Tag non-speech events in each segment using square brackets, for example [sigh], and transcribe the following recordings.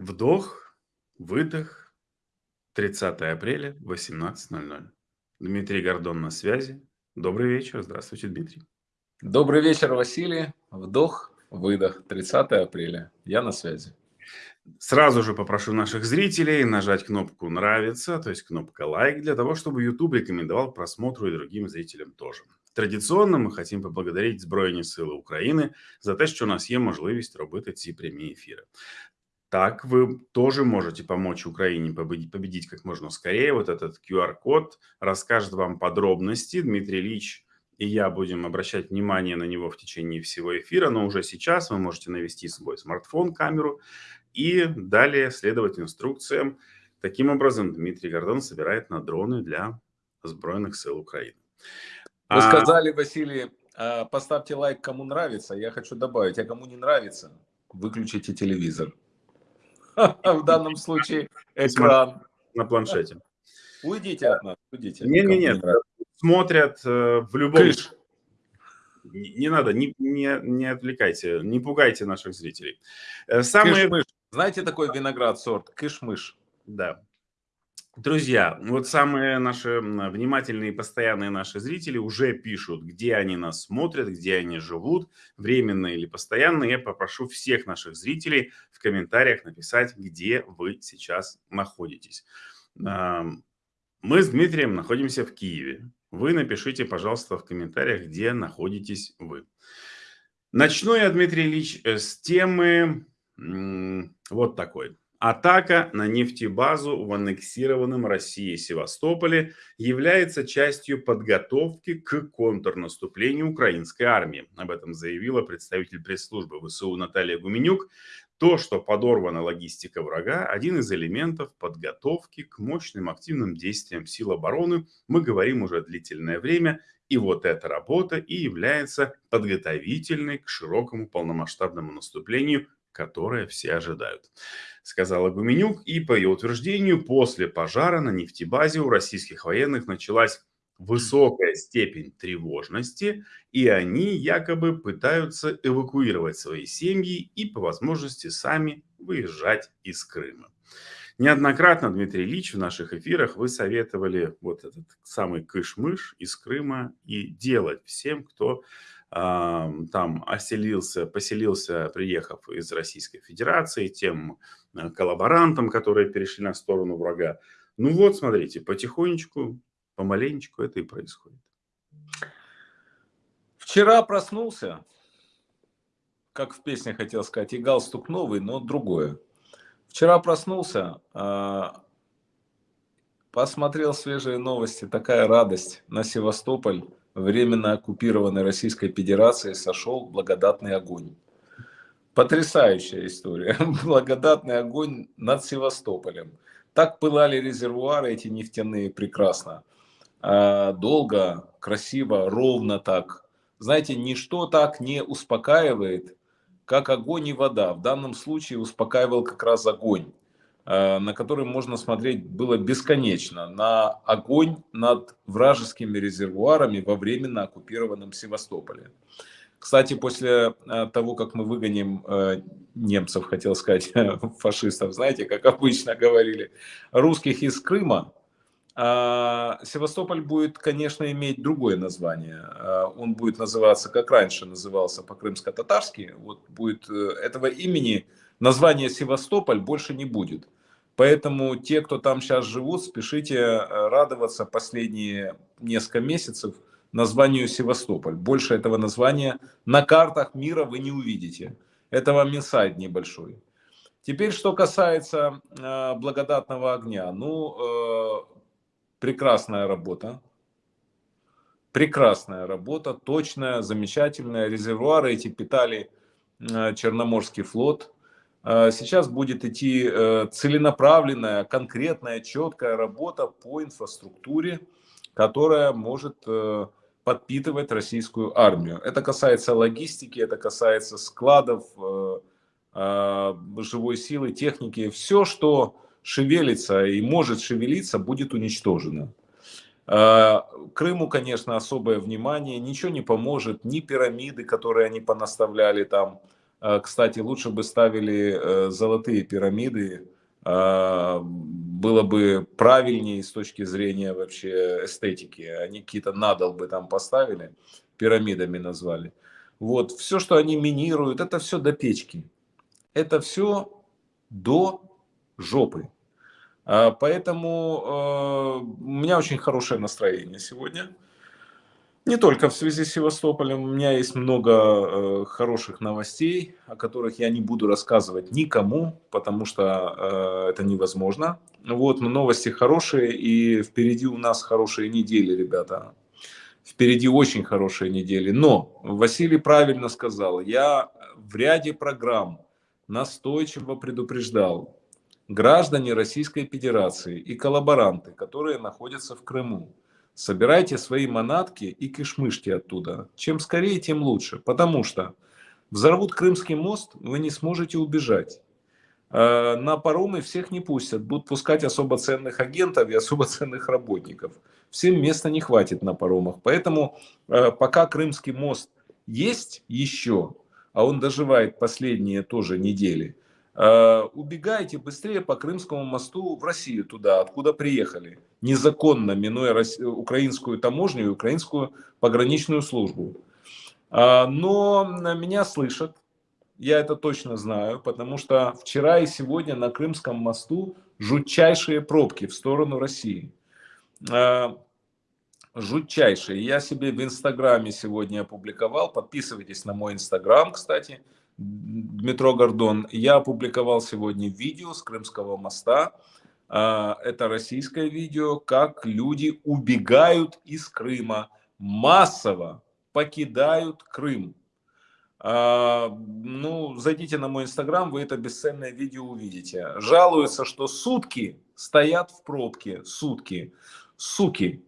Вдох, выдох. 30 апреля, 18.00. Дмитрий Гордон на связи. Добрый вечер. Здравствуйте, Дмитрий. Добрый вечер, Василий. Вдох, выдох. 30 апреля. Я на связи. Сразу же попрошу наших зрителей нажать кнопку «Нравится», то есть кнопка «Лайк», для того, чтобы YouTube рекомендовал просмотру и другим зрителям тоже. Традиционно ми хотим поблагодарить Збройні Сили України за те, що у нас є можливість робити ці прямі ефіри. Так, вы тоже можете помочь Украине победить, победить как можно скорее. Вот этот QR-код расскажет вам подробности. Дмитрий Ильич и я будем обращать внимание на него в течение всего эфира, но уже сейчас вы можете навести свой смартфон, камеру и далее следовать инструкциям. Таким образом, Дмитрий Гордон собирает на дроны для Збройных сил Украины. Вы а... сказали, Василий, а, поставьте лайк, кому нравится. Я хочу добавить, а кому не нравится, выключите телевизор. [laughs] В данном случае экран. На планшете. Уйдите от нас, уйдите. Нет, нет, нет. Смотрят э, в любом... Кыш. Не, не надо, не, не, не отвлекайте, не пугайте наших зрителей. Э, самые... Кыш-мыш. Знаете такой виноград сорт? Кыш-мыш. Да. Друзья, вот самые наши внимательные и постоянные наши зрители уже пишут, где они нас смотрят, где они живут, временно или постоянно. Я попрошу всех наших зрителей в комментариях написать, где вы сейчас находитесь. Мы с Дмитрием находимся в Киеве. Вы напишите, пожалуйста, в комментариях, где находитесь вы. Начну я, Дмитрий Ильич, э, с темы вот такой. Атака на нефтебазу в аннексированном России Севастополе является частью подготовки к контрнаступлению украинской армии. Об этом заявила представитель пресс-службы ВСУ Наталья Гуменюк. То, что подорвана логистика врага, один из элементов подготовки к мощным активным действиям сил обороны. Мы говорим уже длительное время, и вот эта работа и является подготовительной к широкому полномасштабному наступлению которое все ожидают, сказала Гуменюк. И по ее утверждению, после пожара на нефтебазе у российских военных началась высокая степень тревожности, и они якобы пытаются эвакуировать свои семьи и по возможности сами выезжать из Крыма. Неоднократно, Дмитрий Ильич, в наших эфирах вы советовали вот этот самый кыш-мыш из Крыма и делать всем, кто там оселился, поселился, приехав из Российской Федерации, тем э, коллаборантам, которые перешли на сторону врага. Ну вот, смотрите, потихонечку, помаленечку это и происходит. Вчера проснулся, как в песне хотел сказать, и галстук новый, но другое. Вчера проснулся, а, посмотрел свежие новости, такая радость на Севастополь временно оккупированной Российской Федерации сошел благодатный огонь. Потрясающая история. [laughs] Благодатный огонь над Севастополем. Так пылали резервуары эти нефтяные прекрасно. А, долго, красиво, ровно так. Знаете, ничто так не успокаивает, как огонь и вода. В данном случае успокаивал как раз огонь. Э, на который можно смотреть было бесконечно, на огонь над вражескими резервуарами во временно оккупированном Севастополе. Кстати, после э, того, как мы выгоним э, немцев, хотел сказать, [laughs] фашистов, знаете, как обычно говорили, русских из Крыма, Севастополь будет, конечно, иметь другое название. Он будет называться, как раньше назывался по-крымско-татарски. Вот будет этого имени название Севастополь больше не будет. Поэтому те, кто там сейчас живут, спешите э, радоваться последние несколько месяцев названию Севастополь. Больше этого названия на картах мира вы не увидите. Это вам инсайд небольшой. Теперь, что касается э, благодатного огня. Ну, э, прекрасная работа. Прекрасная работа, точная, замечательная. Резервуары эти питали э, Черноморский флот. А, сейчас будет идти э, целенаправленная, конкретная, четкая работа по инфраструктуре, которая может э, подпитывать российскую армию. Это касается логистики, это касается складов, э, а, живой силы, техники. Все, что шевелится и может шевелиться, будет уничтожено. А, Крыму, конечно, особое внимание. Ничего не поможет, ни пирамиды, которые они понаставляли там, Кстати, лучше бы ставили золотые пирамиды, было бы правильнее с точки зрения вообще эстетики. Они какие-то надолбы там поставили, пирамидами назвали. Вот, все, что они минируют, это все до печки. Это все до жопы. Поэтому у меня очень хорошее настроение сегодня. Не только в связи с Севастополем. У меня есть много э, хороших новостей, о которых я не буду рассказывать никому, потому что э, это невозможно. Вот, но новости хорошие, и впереди у нас хорошие недели, ребята. Впереди очень хорошие недели. Но Василий правильно сказал, я в ряде программ настойчиво предупреждал граждане Российской Федерации и коллаборанты, которые находятся в Крыму собирайте свои манатки и кишмышки оттуда. Чем скорее, тем лучше. Потому что взорвут Крымский мост, вы не сможете убежать. А, на паромы всех не пустят. Будут пускать особо ценных агентов и особо ценных работников. Всем места не хватит на паромах. Поэтому а, пока Крымский мост есть еще, а он доживает последние тоже недели, убегайте быстрее по Крымскому мосту в Россию туда, откуда приехали, незаконно минуя украинскую таможню и украинскую пограничную службу. А, но меня слышат, я это точно знаю, потому что вчера и сегодня на Крымском мосту жутчайшие пробки в сторону России. А, жутчайшие. Я себе в Инстаграме сегодня опубликовал. Подписывайтесь на мой Инстаграм, кстати. Дмитро Гордон. Я опубликовал сегодня видео с Крымского моста. А, это российское видео, как люди убегают из Крыма, массово покидают Крым. А, ну, зайдите на мой инстаграм, вы это бесценное видео увидите. Жалуются, что сутки стоят в пробке, сутки, суки.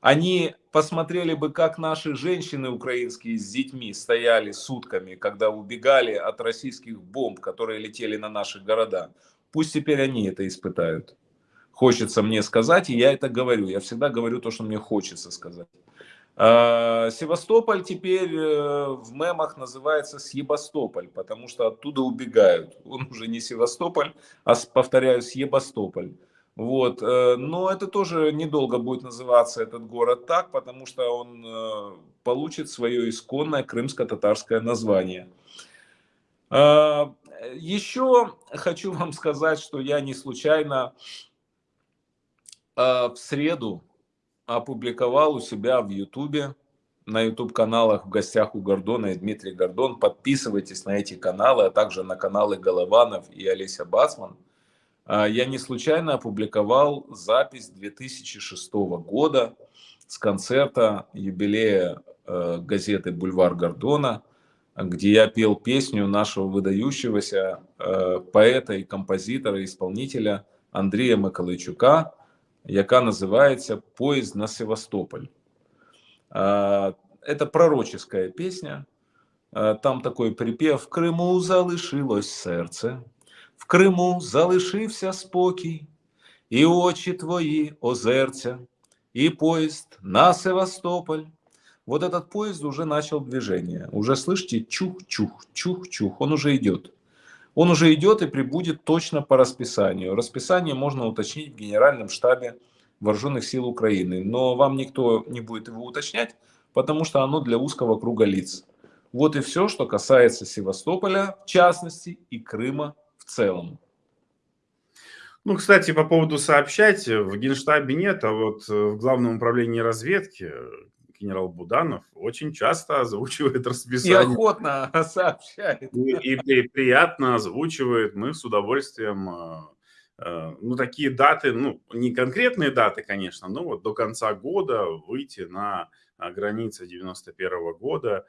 Они посмотрели бы, как наши женщины украинские с детьми стояли сутками, когда убегали от российских бомб, которые летели на наши города. Пусть теперь они это испытают. Хочется мне сказать, и я это говорю. Я всегда говорю то, что мне хочется сказать. А, Севастополь теперь э, в мемах называется Себастополь, потому что оттуда убегают. Он уже не Севастополь, а, повторяю, Себастополь. Вот. Э, но это тоже недолго будет называться этот город так, потому что он э, получит свое исконное крымско-татарское название. А, еще хочу вам сказать, что я не случайно а, в среду опубликовал у себя в Ютубе, на YouTube-каналах в гостях у Гордона и Дмитрий Гордон. Подписывайтесь на эти каналы, а также на каналы Голованов и Олеся а, я не случайно опубликовал запись 2006 года с концерта юбилея э, газеты «Бульвар Гордона», где я пел песню нашего выдающегося э, поэта и композитора, исполнителя Андрея Миколайчука, яка называется «Поезд на Севастополь». А, это пророческая песня. А, там такой припев «В Крыму залишилось сердце, в Криму залишився спокій, і очі твої озерця, и поезд на Севастополь. Вот этот поезд уже начал движение. Уже слышите, чух-чух, чух-чух, он уже идет. Он уже идет и прибудет точно по расписанию. Расписание можно уточнить в Генеральном штабе Вооруженных сил Украины. Но вам никто не будет его уточнять, потому что оно для узкого круга лиц. Вот и все, что касается Севастополя, в частности, и Крыма целом. Ну, кстати, по поводу сообщать, в Генштабе нет, а вот э, в Главном управлении разведки генерал Буданов очень часто озвучивает [laughs] расписание. И охотно [laughs] сообщает. И, и, и приятно озвучивает. Мы с удовольствием, э, э, ну, такие даты, ну, не конкретные даты, конечно, но вот до конца года выйти на границе 91 -го года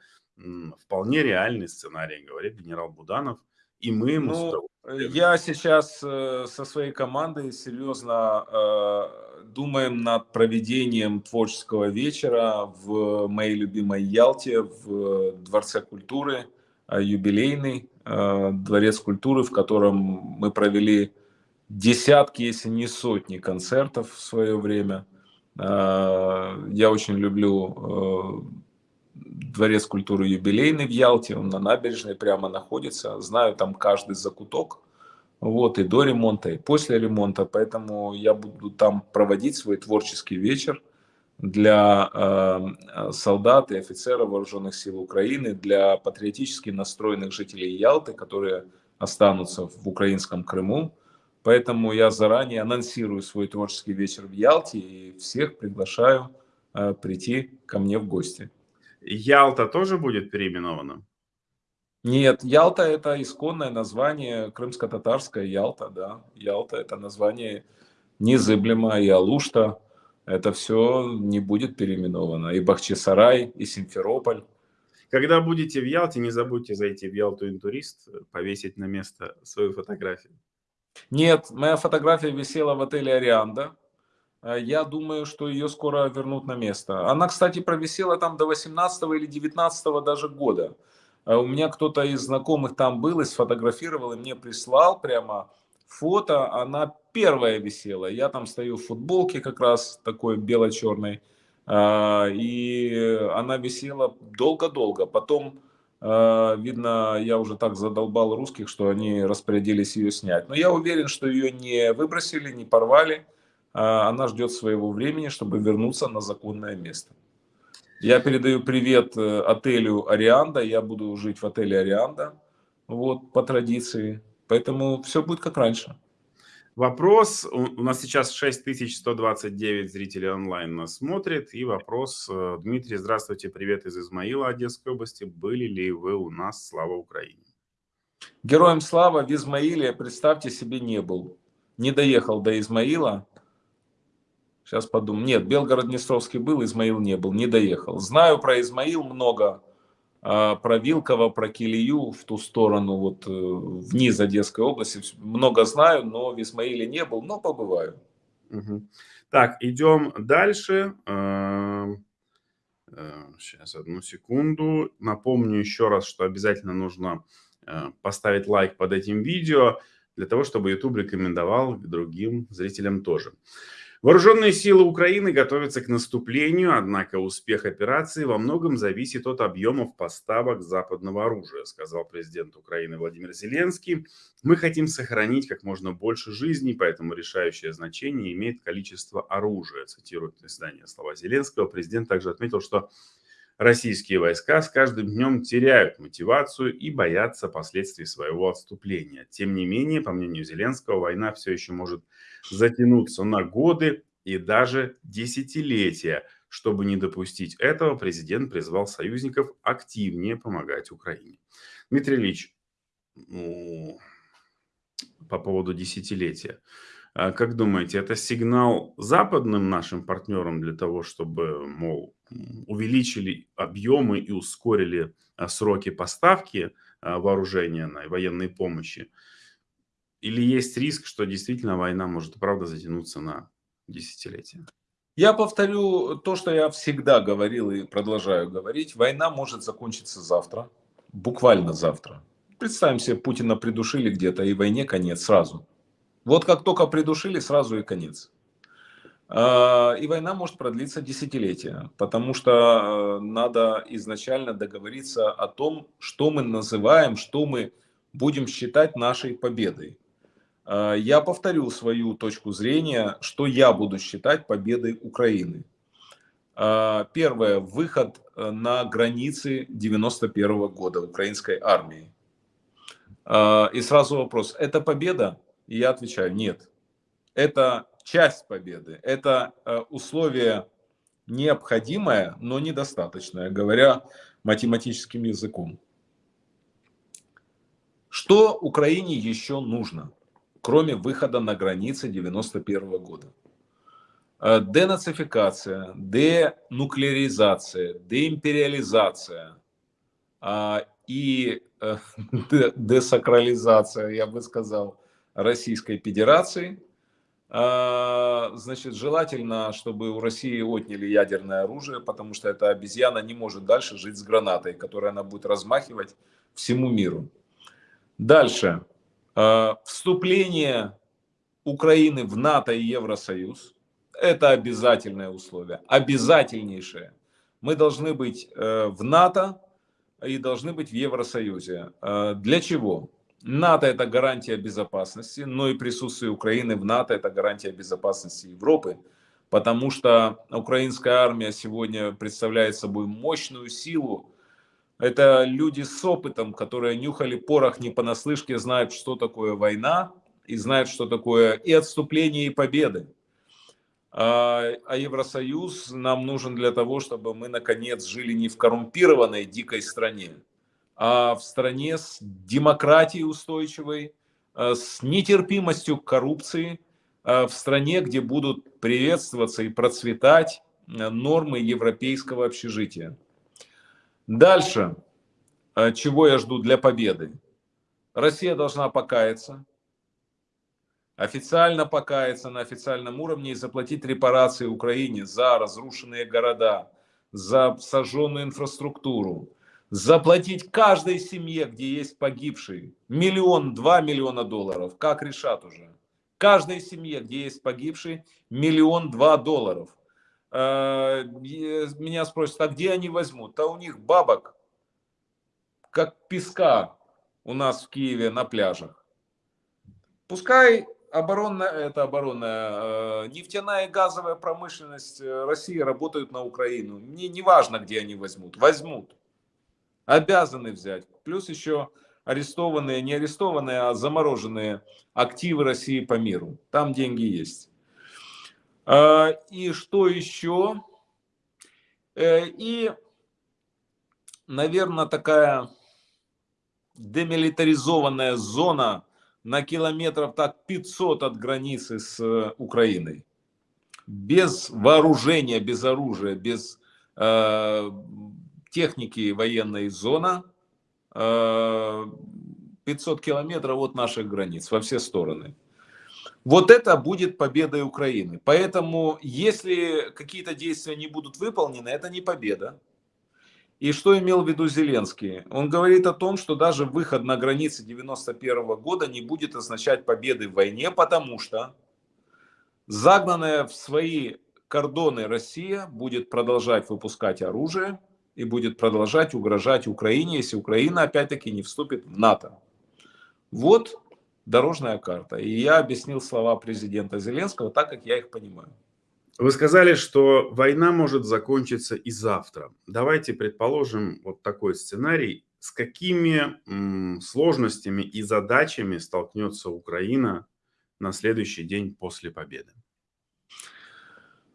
вполне реальный сценарий, говорит генерал Буданов. И мы ему ну, Я сейчас э, со своей командой серьезно э, думаем над проведением творческого вечера в моей любимой Ялте, в Дворце культуры, э, юбилейный э, Дворец культуры, в котором мы провели десятки, если не сотни концертов в свое время. Э, я очень люблю дворец культуры юбилейный в Ялте, он на набережной прямо находится. Знаю там каждый закуток. Вот, и до ремонта, и после ремонта. Поэтому я буду там проводить свой творческий вечер для э, солдат и офицеров вооруженных сил Украины, для патриотически настроенных жителей Ялты, которые останутся в украинском Крыму. Поэтому я заранее анонсирую свой творческий вечер в Ялте и всех приглашаю э, прийти ко мне в гости. Ялта тоже будет переименована? Нет, Ялта это исконное название, крымско-татарская Ялта, да. Ялта это название незыблемо, и Алушта, это все не будет переименовано. И Бахчисарай, и Симферополь. Когда будете в Ялте, не забудьте зайти в Ялту Интурист, повесить на место свою фотографию. Нет, моя фотография висела в отеле Арианда. Э, я думаю, что ее скоро вернут на место. Она, кстати, провисела там до 18 или 19 даже года. Э, у меня кто-то из знакомых там был и сфотографировал, и мне прислал прямо фото. Она первая висела. Я там стою в футболке как раз такой бело-черной. Э, и она висела долго-долго. Потом, видно, я уже так задолбал русских, что они распорядились ее снять. Но я уверен, что ее не выбросили, не порвали она ждет своего времени, чтобы вернуться на законное место. Я передаю привет э, отелю Арианда, я буду жить в отеле Арианда, вот, по традиции, поэтому все будет как раньше. Вопрос, у нас сейчас 6129 зрителей онлайн нас смотрит, и вопрос, э, Дмитрий, здравствуйте, привет из Измаила, Одесской области, были ли вы у нас, слава Украине? Героям слава в Измаиле, представьте себе, не был. Не доехал до Измаила, Сейчас подумаю. Нет, Белгород-Днестровский был, Измаил не был, не доехал. Знаю про Измаил много, а, про Вилково, про Килию в ту сторону, вот э, вниз Одесской области. Много знаю, но в Измаиле не был, но побываю. Угу. Так, идем дальше. Сейчас, э, одну секунду. Напомню еще раз, что обязательно нужно э, поставить лайк под этим видео, для того, чтобы YouTube рекомендовал другим зрителям тоже. Вооруженные силы Украины готовятся к наступлению, однако успех операции во многом зависит от объемов поставок западного оружия, сказал президент Украины Владимир Зеленский. Мы хотим сохранить как можно больше жизней, поэтому решающее значение имеет количество оружия, цитирует издание слова Зеленского. Президент также отметил, что Российские войска с каждым днем теряют мотивацию и боятся последствий своего отступления. Тем не менее, по мнению Зеленского, война все еще может затянуться на годы и даже десятилетия. Чтобы не допустить этого, президент призвал союзников активнее помогать Украине. Дмитрий Ильич, ну, по поводу десятилетия. А как думаете, это сигнал западным нашим партнерам для того, чтобы, мол, увеличили объемы и ускорили а, сроки поставки а, вооружения на военной помощи? Или есть риск, что действительно война может, правда, затянуться на десятилетия? Я повторю то, что я всегда говорил и продолжаю говорить. Война может закончиться завтра, буквально завтра. Представим себе, Путина придушили где-то, и войне конец сразу. Вот как только придушили, сразу и конец. А, и война может продлиться десятилетия, потому что э, надо изначально договориться о том, что мы называем, что мы будем считать нашей победой. А, я повторю свою точку зрения, что я буду считать победой Украины. А, первое. Выход э, на границы 91 года украинской армии. И сразу вопрос. Это победа? И я отвечаю, нет. Это часть победы. Это э, условие необходимое, но недостаточное, говоря математическим языком. Что Украине еще нужно, кроме выхода на границы 91 года? Э, денацификация, денуклеаризация, деимпериализация а, и э, [laughs] десакрализация, я бы сказал, Российской Федерации – а, значит, желательно, чтобы у России отняли ядерное оружие, потому что эта обезьяна не может дальше жить с гранатой, которую она будет размахивать всему миру. Дальше. А, вступление Украины в НАТО и Евросоюз. Это обязательное условие, обязательнейшее. Мы должны быть э, в НАТО и должны быть в Евросоюзе. Э, для чего? НАТО это гарантия безопасности, но и присутствие Украины в НАТО это гарантия безопасности Европы, потому что украинская армия сегодня представляет собой мощную силу. Это люди с опытом, которые нюхали порох не понаслышке, знают, что такое война и знают, что такое и отступление, и победы. А, а Евросоюз нам нужен для того, чтобы мы наконец жили не в коррумпированной дикой стране, а в стране с демократией устойчивой, э, с нетерпимостью к коррупции, э, в стране, где будут приветствоваться и процветать э, нормы европейского общежития. Дальше, чего я жду для победы? Россия должна покаяться, официально покаяться на официальном уровне и заплатить репарации Украине за разрушенные города, за сожженную инфраструктуру, заплатить каждой семье, где есть погибший, миллион, два миллиона долларов, как решат уже. Каждой семье, где есть погибший, миллион, два долларов. Э, меня спросят, а где они возьмут? А у них бабок, как песка у нас в Киеве на пляжах. Пускай оборонная, это оборонная, э, нефтяная и газовая промышленность э, России работают на Украину. Мне не важно, где они возьмут. Возьмут обязаны взять. Плюс еще арестованные, не арестованные, а замороженные активы России по миру. Там деньги есть. А, и что еще? Э, и, наверное, такая демилитаризованная зона на километров так 500 от границы с э, Украиной. Без вооружения, без оружия, без э, техники военной зона 500 э, километров от наших границ во все стороны. Вот это будет победой Украины. Поэтому, если какие-то действия не будут выполнены, это не победа. И что имел в виду Зеленский? Он говорит о том, что даже выход на границы 91 года не будет означать победы в войне, потому что загнанная в свои кордоны Россия будет продолжать выпускать оружие, и будет продолжать угрожать Украине, если Украина опять-таки не вступит в НАТО. Вот дорожная карта. И я объяснил слова президента Зеленского так, как я их понимаю. Вы сказали, что война может закончиться и завтра. Давайте предположим вот такой сценарий. С какими сложностями и задачами столкнется Украина на следующий день после победы?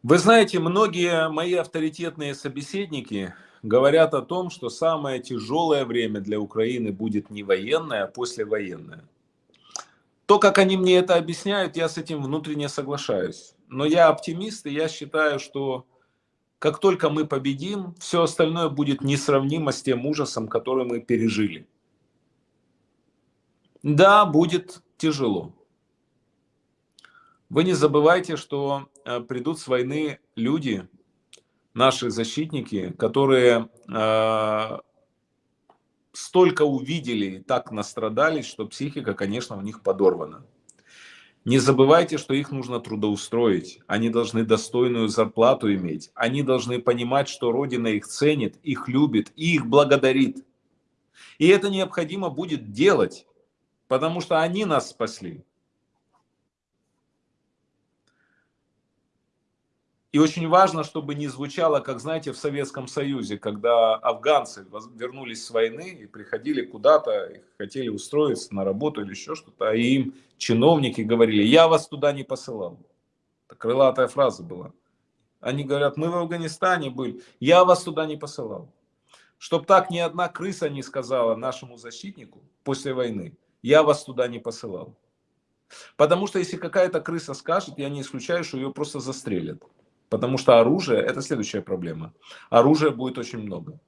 Вы знаете, многие мои авторитетные собеседники говорят о том, что самое тяжелое время для Украины будет не военное, а послевоенное. То, как они мне это объясняют, я с этим внутренне соглашаюсь. Но я оптимист, и я считаю, что как только мы победим, все остальное будет несравнимо с тем ужасом, который мы пережили. Да, будет тяжело. Вы не забывайте, что э, придут с войны люди, наши защитники, которые э, столько увидели и так настрадались, что психика, конечно, у них подорвана. Не забывайте, что их нужно трудоустроить. Они должны достойную зарплату иметь. Они должны понимать, что Родина их ценит, их любит и их благодарит. И это необходимо будет делать, потому что они нас спасли. И очень важно, чтобы не звучало, как, знаете, в Советском Союзе, когда афганцы вернулись с войны и приходили куда-то, хотели устроиться на работу или еще что-то, а им чиновники говорили, я вас туда не посылал. Это крылатая фраза была. Они говорят, мы в Афганистане были, я вас туда не посылал. Чтоб так ни одна крыса не сказала нашему защитнику после войны, я вас туда не посылал. Потому что если какая-то крыса скажет, я не исключаю, что ее просто застрелят. Потому что оружие – это следующая проблема. Оружия будет очень много.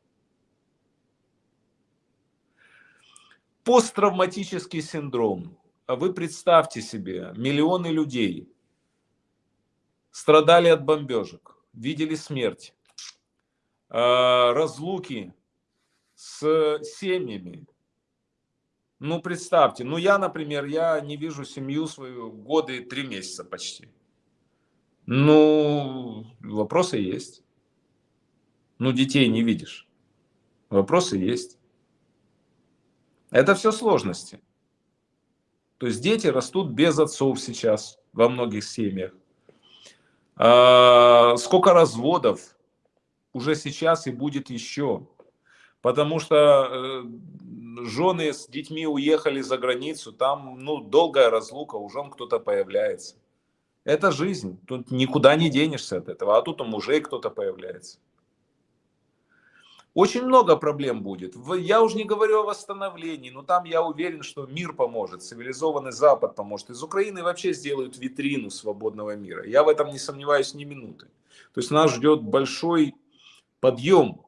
Посттравматический синдром. Вы представьте себе, миллионы людей страдали от бомбежек, видели смерть, а, разлуки с семьями. Ну, представьте, ну я, например, я не вижу семью свою годы три месяца почти. Ну, вопросы есть. Ну, детей не видишь. Вопросы есть. Это все сложности. То есть дети растут без отцов сейчас во многих семьях. А, сколько разводов уже сейчас и будет еще. Потому что э, жены с детьми уехали за границу, там ну, долгая разлука, у жен кто-то появляется. Это жизнь, тут никуда не денешься от этого, а тут у мужей кто-то появляется. Очень много проблем будет. Я уже не говорю о восстановлении, но там я уверен, что мир поможет, цивилизованный Запад поможет. Из Украины вообще сделают витрину свободного мира. Я в этом не сомневаюсь ни минуты. То есть нас ждет большой подъем.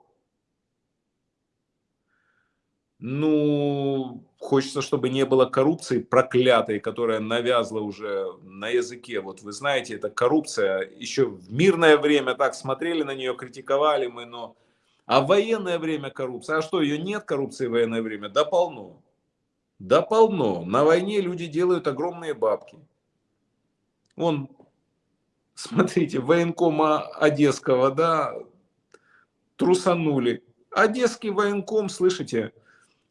Ну, хочется, чтобы не было коррупции проклятой, которая навязла уже на языке. Вот вы знаете, это коррупция. Еще в мирное время так смотрели на нее, критиковали мы, но а в военное время коррупция, а что, ее нет коррупции в военное время? Да полно. Да полно. На войне люди делают огромные бабки. Вон, смотрите, военкома Одесского, да, трусанули. Одесский военком, слышите,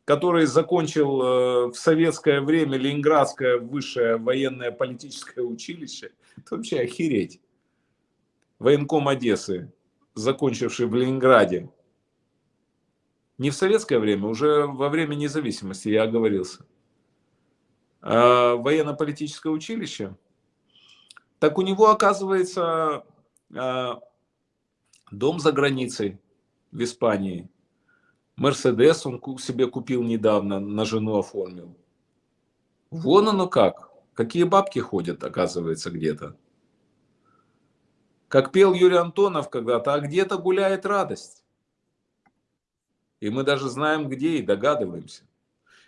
который закончил э, в советское время Ленинградское высшее военное политическое училище, это вообще охереть. Военком Одессы, закончивший в Ленинграде, не в советское время, уже во время независимости, я оговорился. А военно-политическое училище. Так у него, оказывается, а, дом за границей в Испании. Мерседес он себе купил недавно, на жену оформил. Вон оно как. Какие бабки ходят, оказывается, где-то. Как пел Юрий Антонов когда-то, а где-то гуляет радость. И мы даже знаем, где и догадываемся.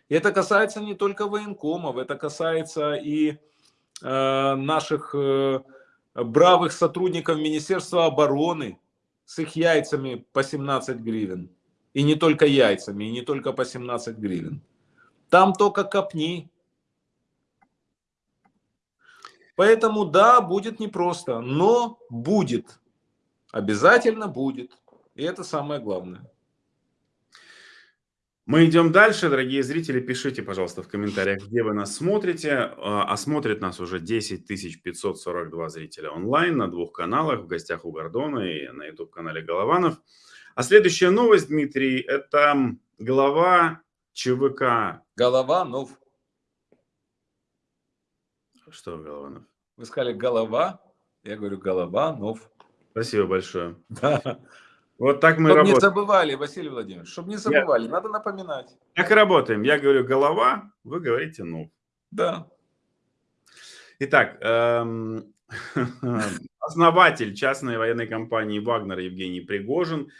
И это касается не только военкомов, это касается и э, наших э, бравых сотрудников Министерства обороны с их яйцами по 17 гривен. И не только яйцами, и не только по 17 гривен. Там только копни. Поэтому да, будет непросто, но будет. Обязательно будет. И это самое главное. Мы идем дальше. Дорогие зрители, пишите, пожалуйста, в комментариях, где вы нас смотрите. А, а смотрит нас уже 10 542 зрителя онлайн на двух каналах, в гостях у Гордона и на YouTube-канале Голованов. А следующая новость, Дмитрий, это глава ЧВК. Голованов. Что Голованов? Вы сказали голова, я говорю Голованов. Спасибо большое. Да. Вот так мы чтобы работаем. не забывали, Василий Владимирович, чтобы не забывали, Я... надо напоминать. Так и работаем. Я говорю голова, вы говорите ну. Да. Итак, эм... [laughs] основатель частной военной компании «Вагнер» Евгений Пригожин,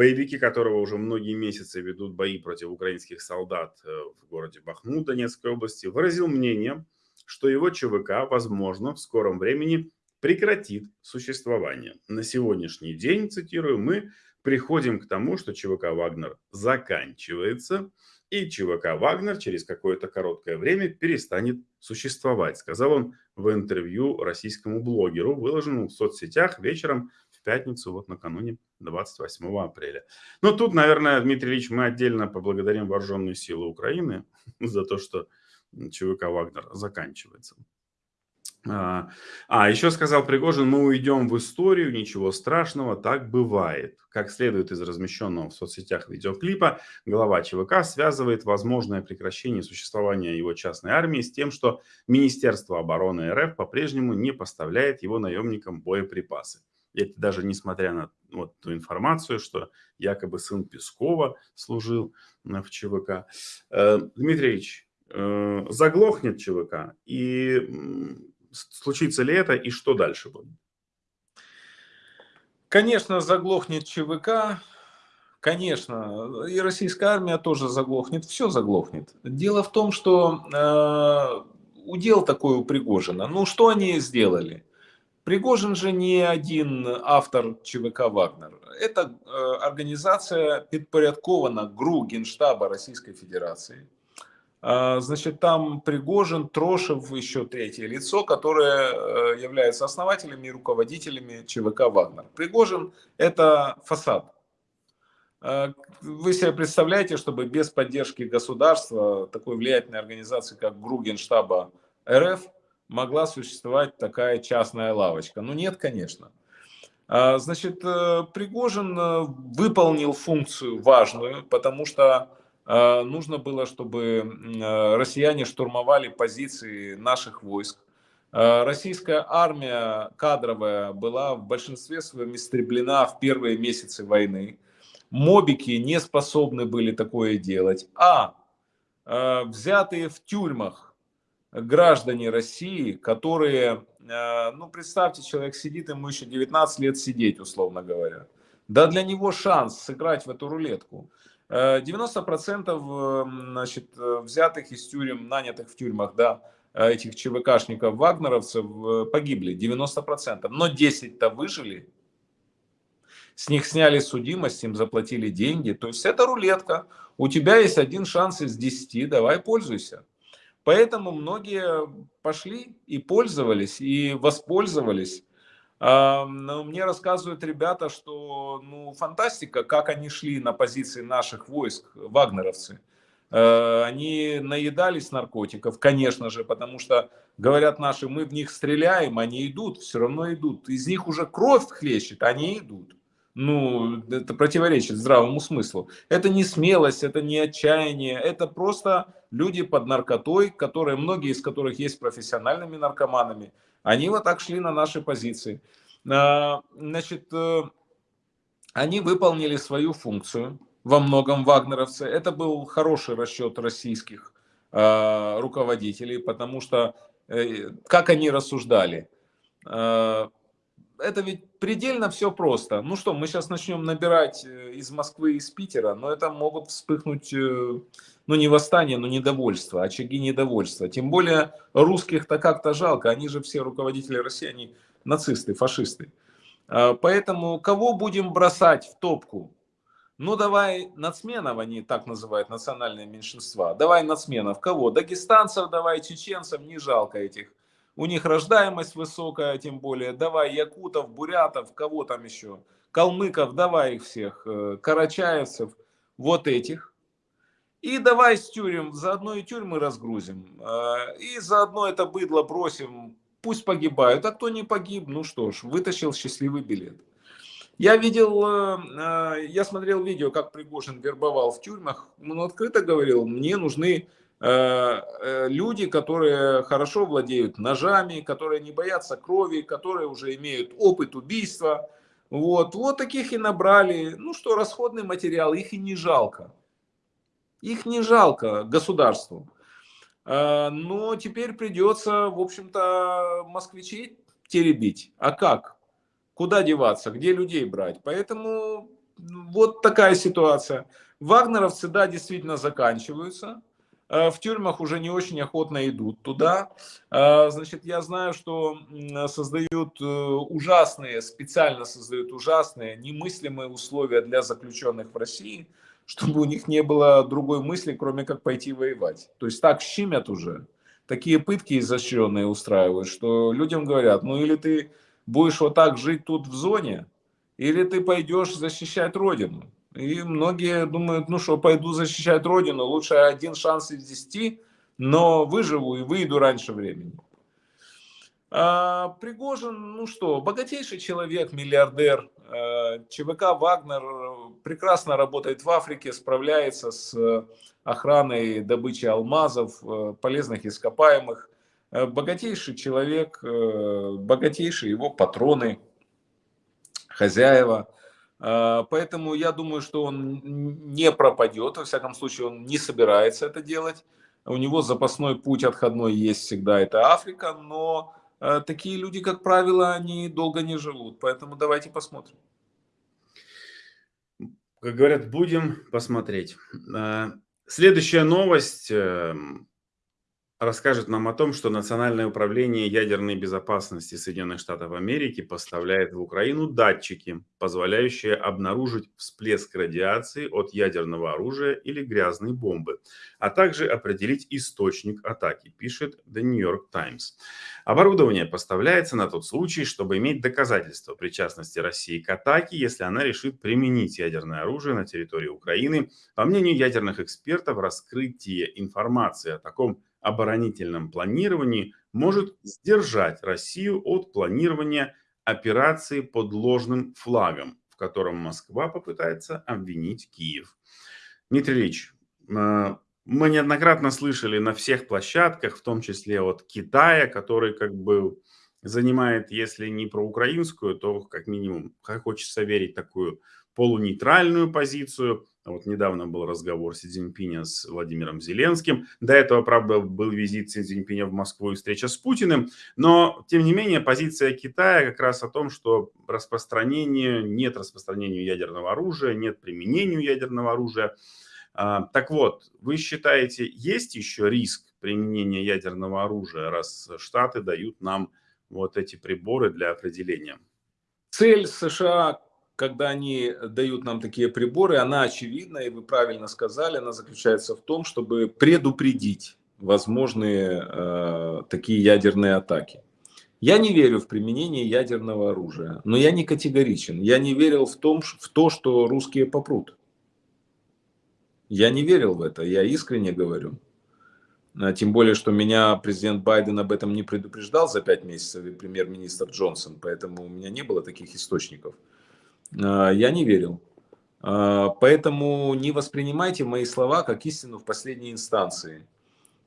боевики которого уже многие месяцы ведут бои против украинских солдат э, в городе Бахмут Донецкой области, выразил мнение, что его ЧВК, возможно, в скором времени прекратит существование. На сегодняшний день, цитирую, мы приходим к тому, что ЧВК «Вагнер» заканчивается, и ЧВК «Вагнер» через какое-то короткое время перестанет существовать, сказал он в интервью российскому блогеру, выложенному в соцсетях вечером пятницу, вот накануне 28 апреля. Ну, тут, наверное, Дмитрий Ильич, мы отдельно поблагодарим вооруженные силы Украины [laughs] за то, что ЧВК «Вагнер» заканчивается. А, а, еще сказал Пригожин, мы уйдем в историю, ничего страшного, так бывает. Как следует из размещенного в соцсетях видеоклипа, глава ЧВК связывает возможное прекращение существования его частной армии с тем, что Министерство обороны РФ по-прежнему не поставляет его наемникам боеприпасы. Это даже несмотря на вот ту информацию, что якобы сын Пескова служил в ЧВК. Э, Дмитрий Ильич, э, заглохнет ЧВК и случится ли это и что дальше будет? Конечно, заглохнет ЧВК, конечно, и российская армия тоже заглохнет, все заглохнет. Дело в том, что э, удел такой у Пригожина. Ну, что они сделали? Пригожин же не один автор ЧВК «Вагнер». Это э, организация подпорядкована ГРУ Генштаба Российской Федерации. А, значит, там Пригожин, Трошев, еще третье лицо, которые э, являются основателями и руководителями ЧВК «Вагнер». Пригожин – это фасад. э, вы себе представляете, чтобы без поддержки государства такой влиятельной организации, как Гругенштаба РФ, могла существовать такая частная лавочка? Ну нет, конечно. А, значит, э, Пригожин э, выполнил функцию важную, потому что нужно было, чтобы россияне штурмовали позиции наших войск. Российская армия кадровая была в большинстве своем истреблена в первые месяцы войны мобики не способны были такое делать, а э, взятые в тюрьмах граждане России, которые, э, ну представьте, человек сидит, ему еще 19 лет сидеть, условно говоря. Да для него шанс сыграть в эту рулетку. 90% э, значит, взятых из тюрем, нанятых в тюрьмах, да, этих ЧВКшников, вагнеровцев погибли, 90%. Но 10-то выжили, с них сняли судимость, им заплатили деньги. То есть это рулетка. У тебя есть один шанс из 10, давай пользуйся. Поэтому многие пошли и пользовались, и воспользовались. Мне рассказывают ребята, что ну, фантастика, как они шли на позиции наших войск, вагнеровцы. Э, они наедались наркотиков, конечно же, потому что, говорят наши, мы в них стреляем, они идут, все равно идут. Из них уже кровь хлещет, они идут ну, это противоречит здравому смыслу. Это не смелость, это не отчаяние, это просто люди под наркотой, которые, многие из которых есть профессиональными наркоманами, они вот так шли на наши позиции. А, значит, э, они выполнили свою функцию, во многом вагнеровцы. Это был хороший расчет российских а, руководителей, потому что, э, как они рассуждали, а, это ведь предельно все просто. Ну что, мы сейчас начнем набирать э, из Москвы из Питера, но это могут вспыхнуть, э, ну не восстание, но недовольство, очаги недовольства. Тем более русских-то как-то жалко, они же все руководители России, они нацисты, фашисты. А, поэтому кого будем бросать в топку? Ну давай нацменов, они так называют национальные меньшинства. Давай нацменов. Кого? Дагестанцев давай, чеченцев, не жалко этих у них рождаемость высокая, тем более, давай якутов, бурятов, кого там еще, калмыков, давай их всех, э, карачаевцев, вот этих. И давай с тюрем, заодно и тюрьмы разгрузим, э, и заодно это быдло бросим, пусть погибают, а кто не погиб, ну что ж, вытащил счастливый билет. Я видел, э, я смотрел видео, как Пригожин вербовал в тюрьмах, он открыто говорил, мне нужны люди, которые хорошо владеют ножами, которые не боятся крови, которые уже имеют опыт убийства. Вот, вот таких и набрали. Ну что, расходный материал, их и не жалко. Их не жалко государству. Э, но теперь придется, в общем-то, москвичей теребить. А как? Куда деваться? Где людей брать? Поэтому вот такая ситуация. Вагнеровцы, да, действительно заканчиваются. Э, в тюрьмах уже не очень охотно идут туда. Э, значит, я знаю, что создают э, ужасные, специально создают ужасные, немыслимые условия для заключенных в России, чтобы у них не было другой мысли, кроме как пойти воевать. То есть так щемят уже. Такие пытки изощренные устраивают, что людям говорят, ну или ты будешь вот так жить тут в зоне, или ты пойдешь защищать Родину. И многие думают, ну что, пойду защищать Родину, лучше один шанс из десяти, но выживу и выйду раньше времени. А, Пригожин, ну что, богатейший человек, миллиардер. А, ЧВК «Вагнер» прекрасно работает в Африке, справляется с охраной добычи алмазов, э, полезных ископаемых. Э, богатейший человек, э, богатейшие его патроны, хозяева – поэтому я думаю, что он не пропадет, во всяком случае он не собирается это делать. У него запасной путь отходной есть всегда, это Африка, но а, такие люди, как правило, они долго не живут. Поэтому давайте посмотрим. Как говорят, будем посмотреть. А, следующая новость. Расскажет нам о том, что Национальное управление ядерной безопасности Соединенных Штатов Америки поставляет в Украину датчики, позволяющие обнаружить всплеск радиации от ядерного оружия или грязной бомбы, а также определить источник атаки, пишет The New York Times. Оборудование поставляется на тот случай, чтобы иметь доказательства причастности России к атаке, если она решит применить ядерное оружие на территории Украины. По мнению ядерных экспертов, раскрытие информации о таком оборонительном планировании может сдержать Россию от планирования операции под ложным флагом, в котором Москва попытается обвинить Киев. Дмитрий Ильич, э, мы неоднократно слышали на всех площадках, в том числе от Китая, который как бы занимает, если не проукраинскую, то как минимум, как хочется верить, такую полунейтральную позицию. Вот недавно был разговор Си Цзиньпиня с Владимиром Зеленским. До этого, правда, был визит Си Цзиньпиня в Москву и встреча с Путиным. Но, тем не менее, позиция Китая как раз о том, что распространение, нет распространения ядерного оружия, нет применения ядерного оружия. А, так вот, вы считаете, есть еще риск применения ядерного оружия, раз Штаты дают нам вот эти приборы для определения? Цель США когда они дают нам такие приборы, она очевидна, и вы правильно сказали, она заключается в том, чтобы предупредить возможные э, такие ядерные атаки. Я не верю в применение ядерного оружия, но я не категоричен. Я не верил в, том, в то, что русские попрут. Я не верил в это, я искренне говорю. А тем более, что меня президент Байден об этом не предупреждал за пять месяцев и премьер-министр Джонсон, поэтому у меня не было таких источников. А, я не верил. А, поэтому не воспринимайте мои слова как истину в последней инстанции.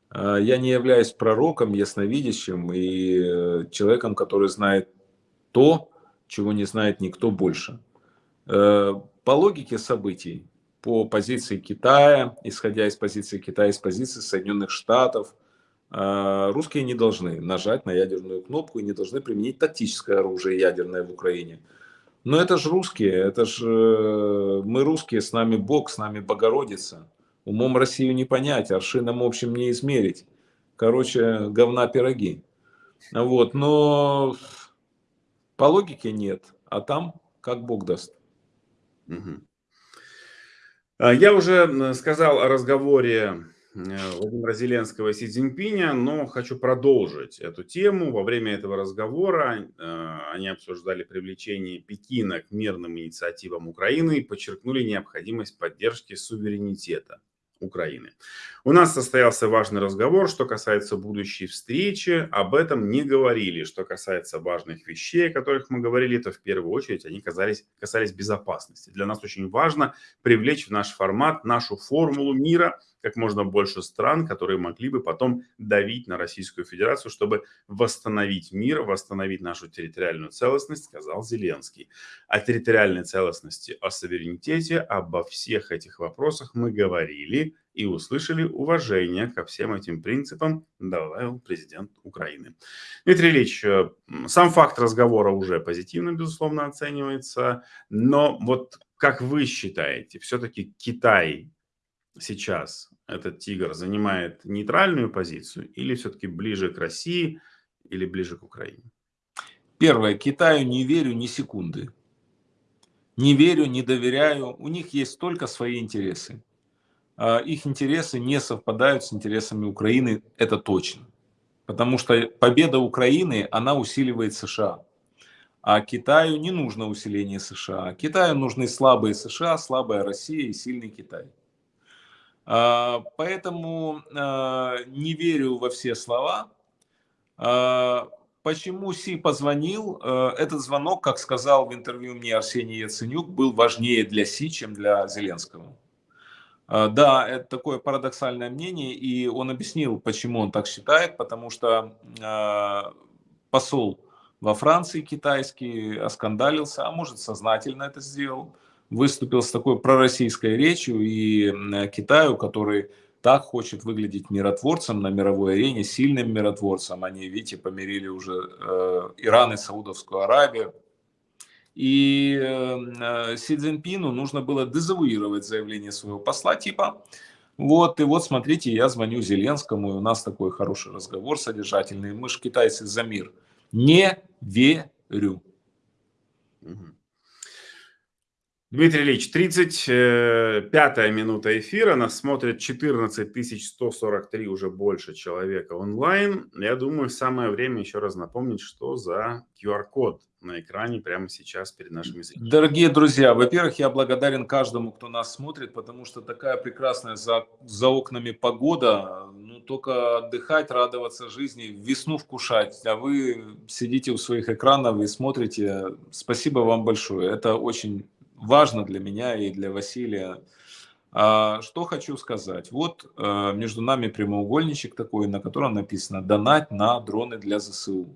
А, я не являюсь пророком, ясновидящим и э, человеком, который знает то, чего не знает никто больше. Э, по логике событий, по позиции Китая, исходя из позиции Китая, из позиции Соединенных Штатов, русские не должны нажать на ядерную кнопку и не должны применить тактическое оружие ядерное в Украине. Но это же русские, это же э, мы русские, с нами Бог, с нами Богородица. Умом Россию не понять, аршином общем не измерить. Короче, говна пироги. Вот, но по логике нет, а там как Бог даст. Угу. Я уже сказал о разговоре Владимира Зеленского и Си Цзиньпиня, но хочу продолжить эту тему. Во время этого разговора э, они обсуждали привлечение Пекина к мирным инициативам Украины и подчеркнули необходимость поддержки суверенитета. Украины. У нас состоялся важный разговор, что касается будущей встречи, об этом не говорили. Что касается важных вещей, о которых мы говорили, то в первую очередь они касались, касались безопасности. Для нас очень важно привлечь в наш формат нашу формулу мира, как можно больше стран, которые могли бы потом давить на Российскую Федерацию, чтобы восстановить мир, восстановить нашу территориальную целостность, сказал Зеленский. О территориальной целостности, о суверенитете, обо всех этих вопросах мы говорили и услышали уважение ко всем этим принципам, добавил президент Украины. Дмитрий Ильич, э, сам факт разговора уже позитивно, безусловно, оценивается, но вот как вы считаете, все-таки Китай сейчас, этот тигр, занимает нейтральную позицию или все-таки ближе к России или ближе к Украине? Первое, Китаю не верю ни секунды. Не верю, не доверяю. У них есть только свои интересы. А, их интересы не совпадают с интересами Украины, это точно. Потому что победа Украины, она усиливает США. А Китаю не нужно усиление США. Китаю нужны слабые США, слабая Россия и сильный Китай. А, поэтому а, не верю во все слова. Почему Си позвонил? Этот звонок, как сказал в интервью мне Арсений Яценюк, был важнее для Си, чем для Зеленского. А, да, это такое парадоксальное мнение, и он объяснил, почему он так считает, потому что посол во Франции китайский оскандалился, а может сознательно это сделал, выступил с такой пророссийской речью, и Китаю, который так хочет выглядеть миротворцем на мировой арене, сильным миротворцем, они, видите, помирили уже э, Иран и Саудовскую Аравию, и э, Си Цзиньпину нужно было дезавуировать заявление своего посла типа Вот, и вот смотрите, я звоню Зеленскому, и у нас такой хороший разговор содержательный. Мы же китайцы за мир. Не верю. Дмитрий Ильич, 35-я минута эфира, нас смотрит 14 143 уже больше человека онлайн. Я думаю, самое время еще раз напомнить, что за QR-код на экране прямо сейчас перед нашими зрителями. Дорогие друзья, во-первых, я благодарен каждому, кто нас смотрит, потому что такая прекрасная за, за окнами погода. Ну, только отдыхать, радоваться жизни, весну вкушать. А вы сидите у своих экранов и смотрите. Спасибо вам большое. Это очень важно для меня и для Василия. А, что хочу сказать. Вот а, между нами прямоугольничек такой, на котором написано «Донать на дроны для ЗСУ».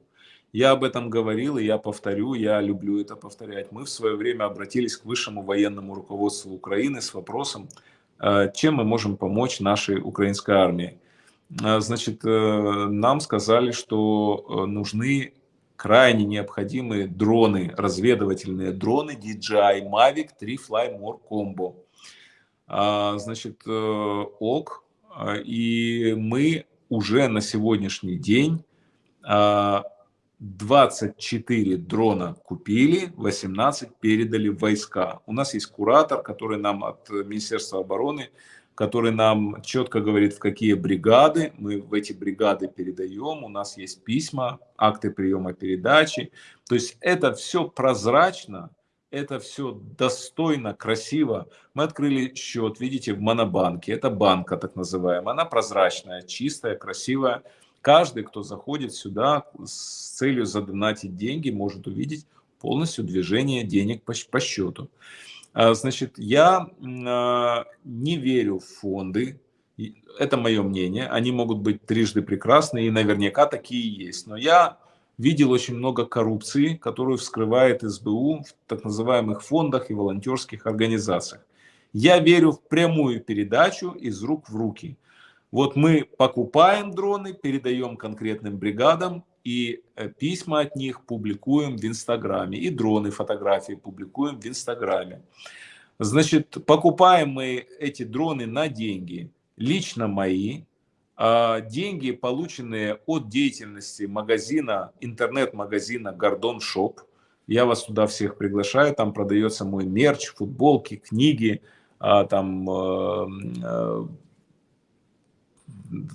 Я об этом говорил, и я повторю, я люблю это повторять. Мы в свое время обратились к высшему военному руководству Украины с вопросом, а, чем мы можем помочь нашей украинской армии. Значит, э, нам сказали, что э, нужны крайне необходимые дроны, разведывательные дроны DJI Mavic 3 Fly More Combo. А, значит, э, ок, а, и мы уже на сегодняшний день 24 а, дрона купили, 18 передали в войска. У нас есть куратор, который нам от Министерства обороны который нам четко говорит, в какие бригады мы в эти бригады передаем. У нас есть письма, акты приема передачи. То есть это все прозрачно, это все достойно, красиво. Мы открыли счет, видите, в Монобанке. Это банка так называемая. Она прозрачная, чистая, красивая. Каждый, кто заходит сюда с целью задонатить деньги, может увидеть полностью движение денег по, по счету. А, значит, я а, не верю в фонды, это мое мнение, они могут быть трижды прекрасны, и наверняка такие есть. Но я видел очень много коррупции, которую вскрывает СБУ в так называемых фондах и волонтерских организациях. Я верю в прямую передачу из рук в руки. Вот мы покупаем дроны, передаем конкретным бригадам, и э, письма от них публикуем в Инстаграме, и дроны, фотографии публикуем в Инстаграме. Значит, покупаем мы эти дроны на деньги, лично мои, а деньги, полученные от деятельности магазина, интернет-магазина Гордон Шоп. Я вас туда всех приглашаю, там продается мой мерч, футболки, книги, а, там э, э,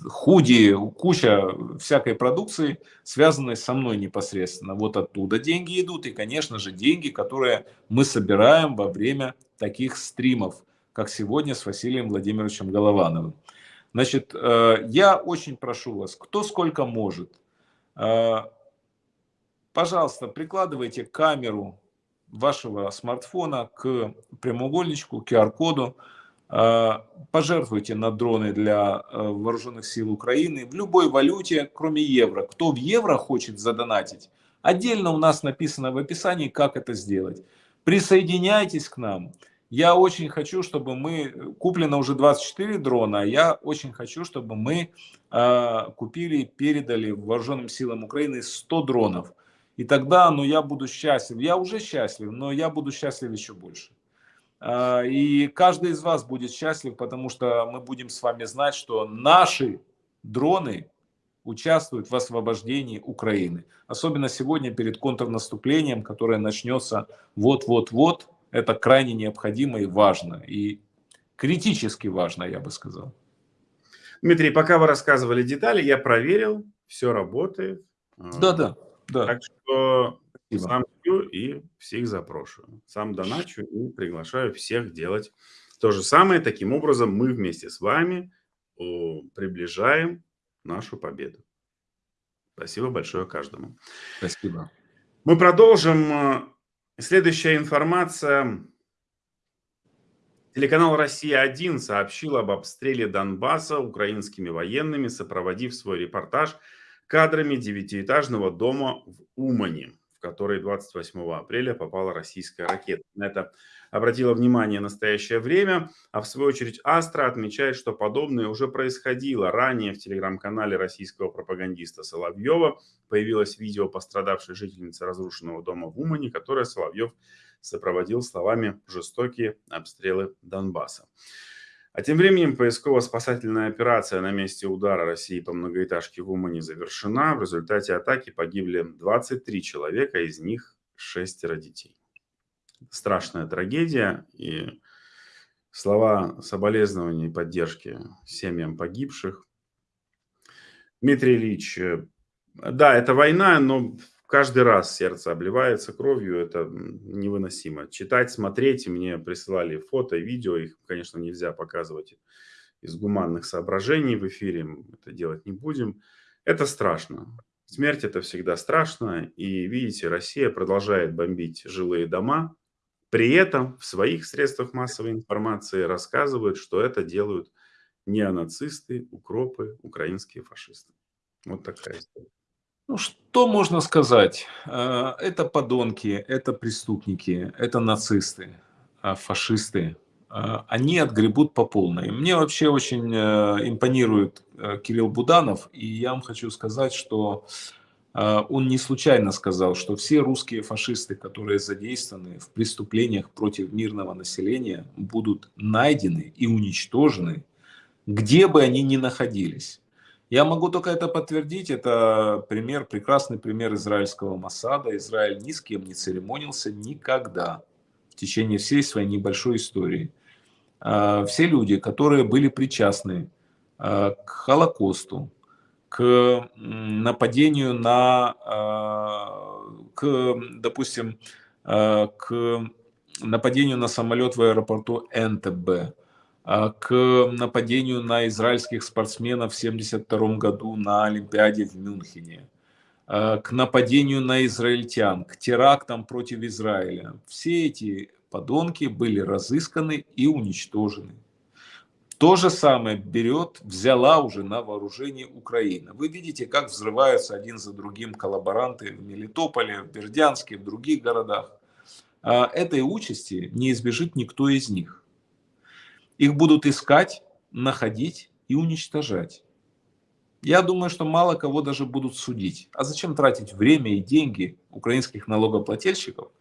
худи, куча всякой продукции, связанной со мной непосредственно. Вот оттуда деньги идут, и, конечно же, деньги, которые мы собираем во время таких стримов, как сегодня с Василием Владимировичем Головановым. Значит, э, я очень прошу вас, кто сколько может, э, пожалуйста, прикладывайте камеру вашего смартфона к прямоугольничку, QR-коду, пожертвуйте на дроны для э, вооруженных сил Украины в любой валюте, кроме евро. Кто в евро хочет задонатить, отдельно у нас написано в описании, как это сделать. Присоединяйтесь к нам. Я очень хочу, чтобы мы, куплено уже 24 дрона, а я очень хочу, чтобы мы э, купили передали вооруженным силам Украины 100 дронов. И тогда, ну, я буду счастлив. Я уже счастлив, но я буду счастлив еще больше. А, и каждый из вас будет счастлив, потому что мы будем с вами знать, что наши дроны участвуют в освобождении Украины. Особенно сегодня перед контрнаступлением, которое начнется вот-вот-вот. Это крайне необходимо и важно. И критически важно, я бы сказал. Дмитрий, пока вы рассказывали детали, я проверил, все работает. Да-да. Да. Так что Спасибо. Пью и всех запрошую. Сам доначу и приглашаю всех делать то же самое. Таким образом, мы вместе с вами приближаем нашу победу. Спасибо большое каждому. Спасибо. Мы продолжим. Следующая информация. Телеканал «Россия-1» сообщил об обстреле Донбасса украинскими военными, сопроводив свой репортаж кадрами девятиэтажного дома в Умане который 28 апреля попала российская ракета. На это обратило внимание настоящее время, а в свою очередь Астра отмечает, что подобное уже происходило. Ранее в телеграм-канале российского пропагандиста Соловьева появилось видео пострадавшей жительницы разрушенного дома в Умане, которое Соловьев сопроводил словами «жестокие обстрелы Донбасса». А тем временем поисково-спасательная операция на месте удара России по многоэтажке в Умане завершена. В результате атаки погибли 23 человека, из них шестеро детей. Страшная трагедия и слова соболезнования и поддержки семьям погибших. Дмитрий Ильич, э, да, это война, но каждый раз сердце обливается кровью, это невыносимо. Читать, смотреть, мне присылали фото, видео, их, конечно, нельзя показывать из гуманных соображений в эфире, это делать не будем. Это страшно. Смерть это всегда страшно, и видите, Россия продолжает бомбить жилые дома, при этом в своих средствах массовой информации рассказывают, что это делают неонацисты, укропы, украинские фашисты. Вот такая история. Ну, что можно сказать? Э, это подонки, это преступники, это нацисты, а фашисты. Э, они отгребут по полной. Мне вообще очень э, импонирует Кирилл Буданов, и я вам хочу сказать, что он не случайно сказал, что все русские фашисты, которые задействованы в преступлениях против мирного населения, будут найдены и уничтожены, где бы они ни находились. Я могу только это подтвердить. Это пример, прекрасный пример израильского Масада. Израиль ни с кем не церемонился никогда в течение всей своей небольшой истории. А, все люди, которые были причастны а, к Холокосту, к нападению на, а, к, допустим, к нападению на самолет в аэропорту а, к нападению на израильских спортсменов в 1972 году на Олимпиаде в Мюнхене, а, к нападению на израильтян, к терактам против Израиля. Все эти подонки были разысканы и уничтожены. То же самое берет, взяла уже на вооружение Украина. Вы видите, как взрываются один за другим коллаборанты в Мелитополе, в Бердянске, в других городах. А этой участи не избежит никто из них. Их будут искать, находить и уничтожать. Я думаю, что мало кого даже будут судить. А зачем тратить время и деньги украинских налогоплательщиков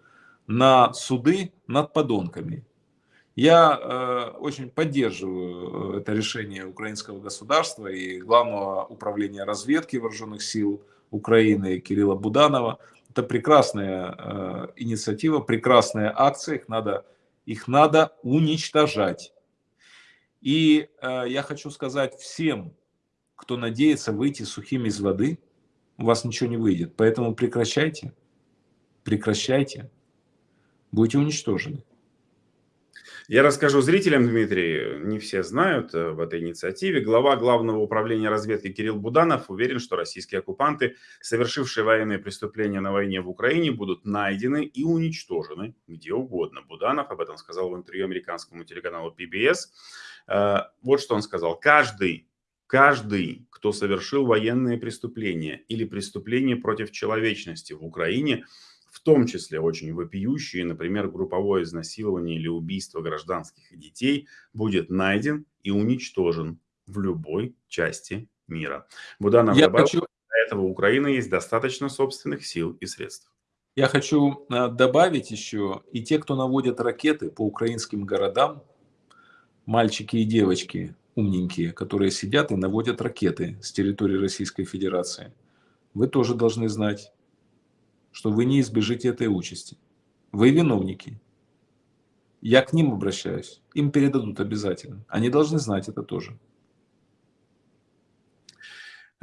на суды над подонками? Я э, очень поддерживаю э, это решение украинского государства и главного управления разведки вооруженных сил Украины Кирилла Буданова. Это прекрасная э, инициатива, прекрасная акция, их надо, их надо уничтожать. И э, я хочу сказать всем, кто надеется выйти сухим из воды, у вас ничего не выйдет. Поэтому прекращайте, прекращайте, будете уничтожены. Я расскажу зрителям, Дмитрий, не все знают э, в этой инициативе. Глава Главного управления разведки Кирилл Буданов уверен, что российские оккупанты, совершившие военные преступления на войне в Украине, будут найдены и уничтожены где угодно. Буданов об этом сказал в интервью американскому телеканалу PBS. Э, вот что он сказал. Каждый, каждый, кто совершил военные преступления или преступления против человечности в Украине, в том числе очень вопиющие, например, групповое изнасилование или убийство гражданских детей, будет найден и уничтожен в любой части мира. Буданов Я добавил, хочу... для этого у Украины есть достаточно собственных сил и средств. Я хочу э, добавить еще, и те, кто наводят ракеты по украинским городам, мальчики и девочки умненькие, которые сидят и наводят ракеты с территории Российской Федерации. Вы тоже должны знать, что вы не избежите этой участи. Вы виновники. Я к ним обращаюсь. Им передадут обязательно. Они должны знать это тоже.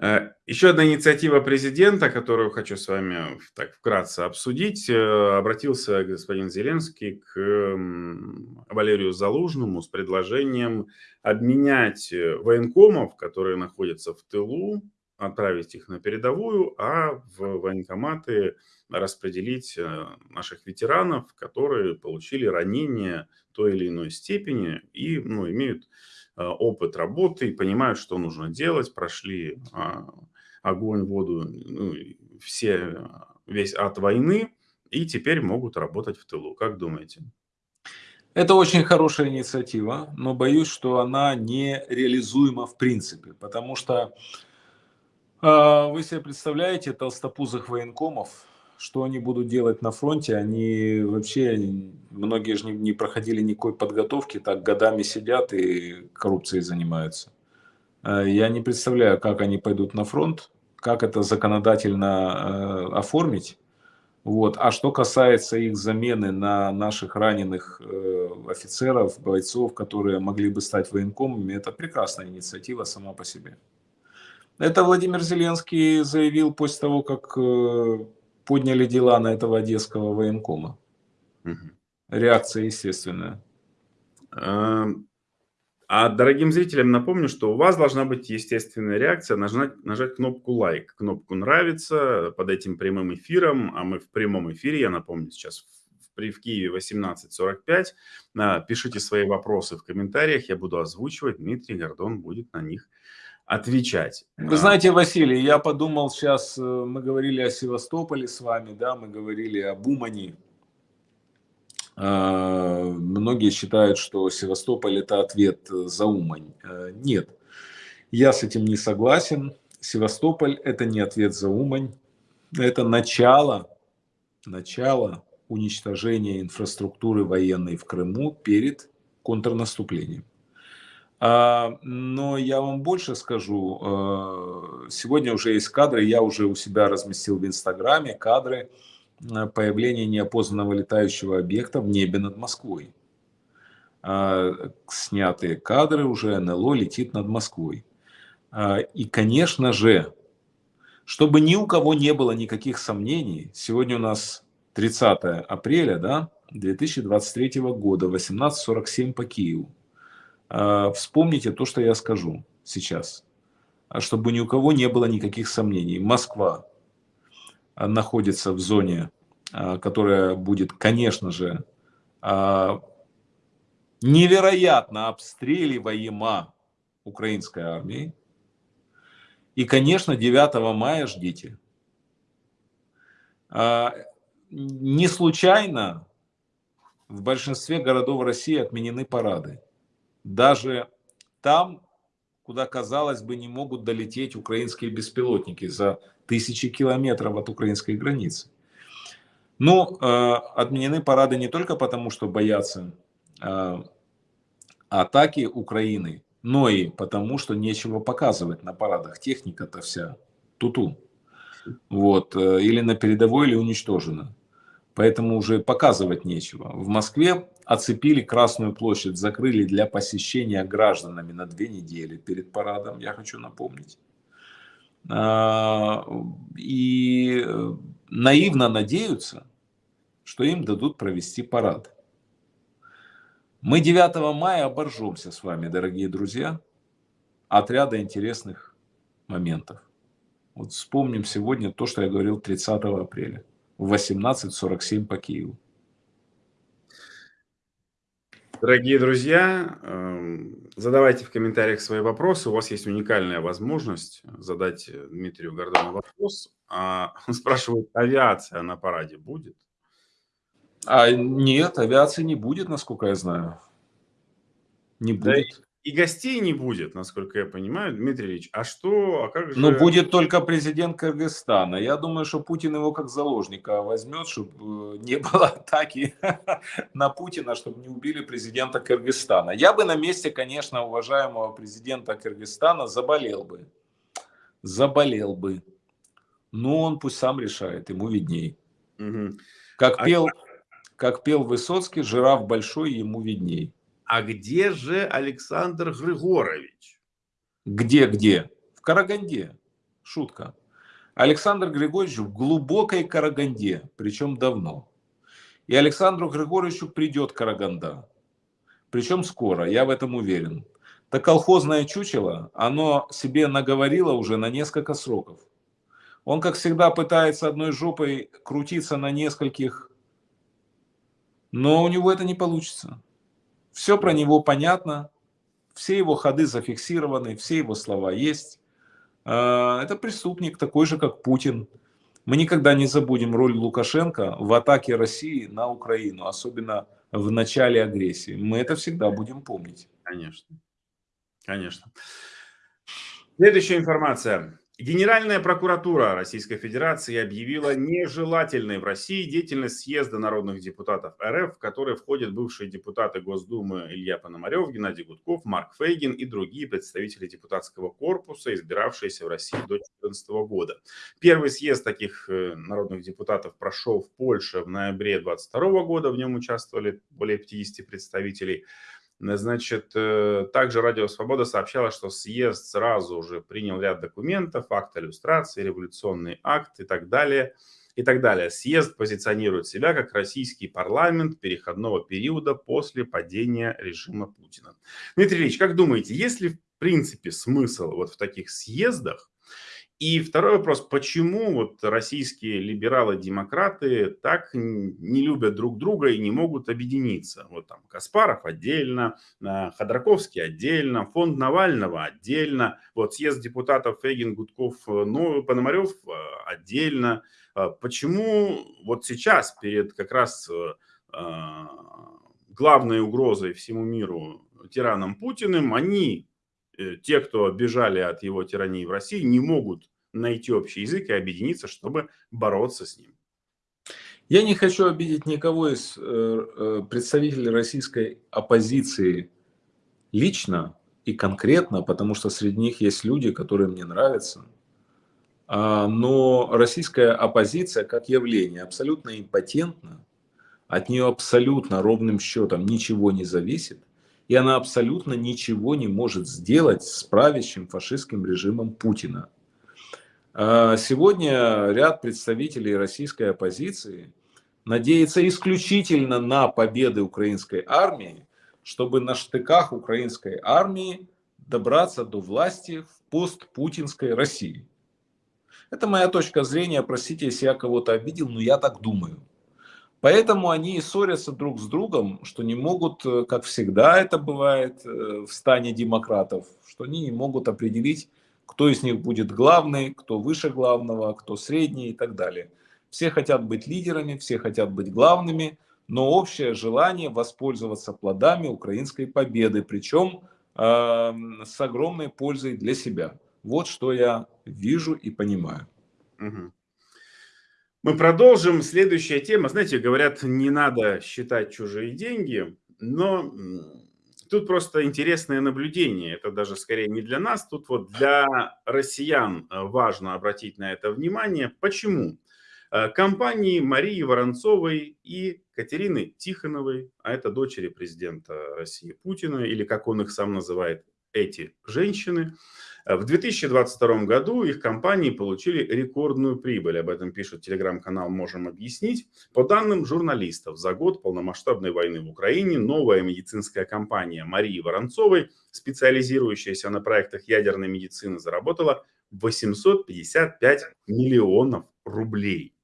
Э, еще одна инициатива президента, которую хочу с вами так вкратце обсудить. Э, обратился господин Зеленский к Валерию Залужному с предложением обменять э, военкомов, которые находятся в тылу, отправить их на передовую, а в военкоматы распределить наших ветеранов, которые получили ранения той или иной степени и ну, имеют опыт работы, понимают, что нужно делать, прошли а, огонь, воду, ну, все, весь от войны, и теперь могут работать в тылу. Как думаете? Это очень хорошая инициатива, но боюсь, что она не реализуема в принципе, потому что э, вы себе представляете толстопузых военкомов, что они будут делать на фронте, они вообще, многие же не, не проходили никакой подготовки, так годами сидят и коррупцией занимаются. Э, я не представляю, как они пойдут на фронт, как это законодательно э, оформить. Вот. А что касается их замены на наших раненых э, офицеров, бойцов, которые могли бы стать военкомами, это прекрасная инициатива сама по себе. Это Владимир Зеленский заявил после того, как э, подняли дела на этого одесского военкома. Угу. Реакция естественная. Эм, а дорогим зрителям напомню, что у вас должна быть естественная реакция, нажать, нажать кнопку лайк, кнопку нравится под этим прямым эфиром, а мы в прямом эфире, я напомню, сейчас в, в Киеве 18.45. А, пишите свои вопросы в комментариях, я буду озвучивать, Дмитрий Гордон будет на них отвечать. Вы знаете, Василий, я подумал сейчас, э, мы говорили о Севастополе с вами, да, мы говорили об Умани, а, многие считают, что Севастополь это ответ за Умань. А, нет, я с этим не согласен. Севастополь это не ответ за Умань. Это начало, начало уничтожения инфраструктуры военной в Крыму перед контрнаступлением. А, но я вам больше скажу. Сегодня уже есть кадры, я уже у себя разместил в Инстаграме кадры Э, появление неопознанного летающего объекта в небе над Москвой. А, снятые кадры уже НЛО летит над Москвой. А, и, конечно же, чтобы ни у кого не было никаких сомнений, сегодня у нас 30 апреля да, 2023 года, 18.47 по Киеву. А, вспомните то, что я скажу сейчас, чтобы ни у кого не было никаких сомнений. Москва находится в зоне, а, которая будет, конечно же, а, невероятно обстреливаема украинской армией. И, конечно, 9 мая ждите. А, не случайно в большинстве городов России отменены парады. Даже там, куда, казалось бы, не могут долететь украинские беспилотники за тысячи километров от украинской границы. Ну, э, отменены парады не только потому, что боятся э, атаки Украины, но и потому, что нечего показывать на парадах. Техника-то вся туту. Вот, э, или на передовой, или уничтожена. Поэтому уже показывать нечего. В Москве оцепили Красную площадь, закрыли для посещения гражданами на две недели перед парадом, я хочу напомнить. А, и э, наивно надеются, что им дадут провести парад. Мы 9 мая оборжемся с вами, дорогие друзья, от ряда интересных моментов. Вот вспомним сегодня то, что я говорил 30 апреля в 18.47 по Киеву. Дорогие друзья, эм, задавайте в комментариях свои вопросы. У вас есть уникальная возможность задать Дмитрию Гордону вопрос. А, [laughs] он спрашивает, авиация на параде будет? А нет, авиации не будет, насколько я знаю. Не будет. И гостей не будет, насколько я понимаю, Дмитрий Ильич. А что, а как же... Ну, будет только президент Кыргызстана. Я думаю, что Путин его как заложника возьмет, чтобы э, не было атаки [laughs] на Путина, чтобы не убили президента Кыргызстана. Я бы на месте, конечно, уважаемого президента Кыргызстана заболел бы. Заболел бы. Но он пусть сам решает, ему видней. Угу. Как, а пел, как пел Высоцкий, жираф большой, ему видней. А где же Александр Григорович? Где-где? В Караганде. Шутка. Александр Григорьевич в глубокой Караганде, причем давно. И Александру Григорьевичу придет Караганда. Причем скоро, я в этом уверен. Так колхозное чучело, оно себе наговорило уже на несколько сроков. Он, как всегда, пытается одной жопой крутиться на нескольких, но у него это не получится. Все про него понятно, все его ходы зафиксированы, все его слова есть. А, это преступник, такой же, как Путин. Мы никогда не забудем роль Лукашенко в атаке России на Украину, особенно в начале агрессии. Мы это всегда будем помнить. Конечно. Конечно. Следующая информация. Генеральная прокуратура Российской Федерации объявила нежелательной в России деятельность съезда народных депутатов РФ, в который входят бывшие депутаты Госдумы Илья Пономарев, Геннадий Гудков, Марк Фейгин и другие представители депутатского корпуса, избиравшиеся в России до 2014 года. Первый съезд таких э, народных депутатов прошел в Польше в ноябре 2022 года, в нем участвовали более 50 представителей. Значит, э, также Радио Свобода сообщала, что съезд сразу уже принял ряд документов, акт иллюстрации, революционный акт и так далее. И так далее. Съезд позиционирует себя как российский парламент переходного периода после падения режима Путина. Дмитрий Ильич, как думаете, есть ли в принципе смысл вот в таких съездах и второй вопрос, почему вот российские либералы-демократы так не любят друг друга и не могут объединиться? Вот там Каспаров отдельно, а, Ходорковский отдельно, фонд Навального отдельно, вот съезд депутатов Фейгин, Гудков, ну, Пономарев а, отдельно. А почему вот сейчас перед как раз главной угрозой всему миру тираном Путиным, они Э, те, кто бежали от его тирании в России, не могут найти общий язык и объединиться, чтобы бороться с ним. Я не хочу обидеть никого из э, э, представителей российской оппозиции лично и конкретно, потому что среди них есть люди, которые мне нравятся. А, но российская оппозиция как явление абсолютно импотентна, от нее абсолютно ровным счетом ничего не зависит и она абсолютно ничего не может сделать с правящим фашистским режимом Путина. А сегодня ряд представителей российской оппозиции надеется исключительно на победы украинской армии, чтобы на штыках украинской армии добраться до власти в постпутинской России. Это моя точка зрения, простите, если я кого-то обидел, но я так думаю. Поэтому они и ссорятся друг с другом, что не могут, э, как всегда это бывает э, в стане демократов, что они не могут определить, кто из них будет главный, кто выше главного, кто средний и так далее. Все хотят быть лидерами, все хотят быть главными, но общее желание воспользоваться плодами украинской победы, причем э, с огромной пользой для себя. Вот что я вижу и понимаю. Угу. Мы продолжим. Следующая тема. Знаете, говорят, не надо считать чужие деньги, но тут просто интересное наблюдение. Это даже скорее не для нас, тут вот для россиян э, важно обратить на это внимание. Почему? Э, компании Марии Воронцовой и Катерины Тихоновой, а это дочери президента России Путина, или как он их сам называет, эти женщины, в 2022 году их компании получили рекордную прибыль. Об этом пишет телеграм-канал «Можем объяснить». По данным журналистов, за год полномасштабной войны в Украине новая медицинская компания Марии Воронцовой, специализирующаяся на проектах ядерной медицины, заработала 855 миллионов рублей.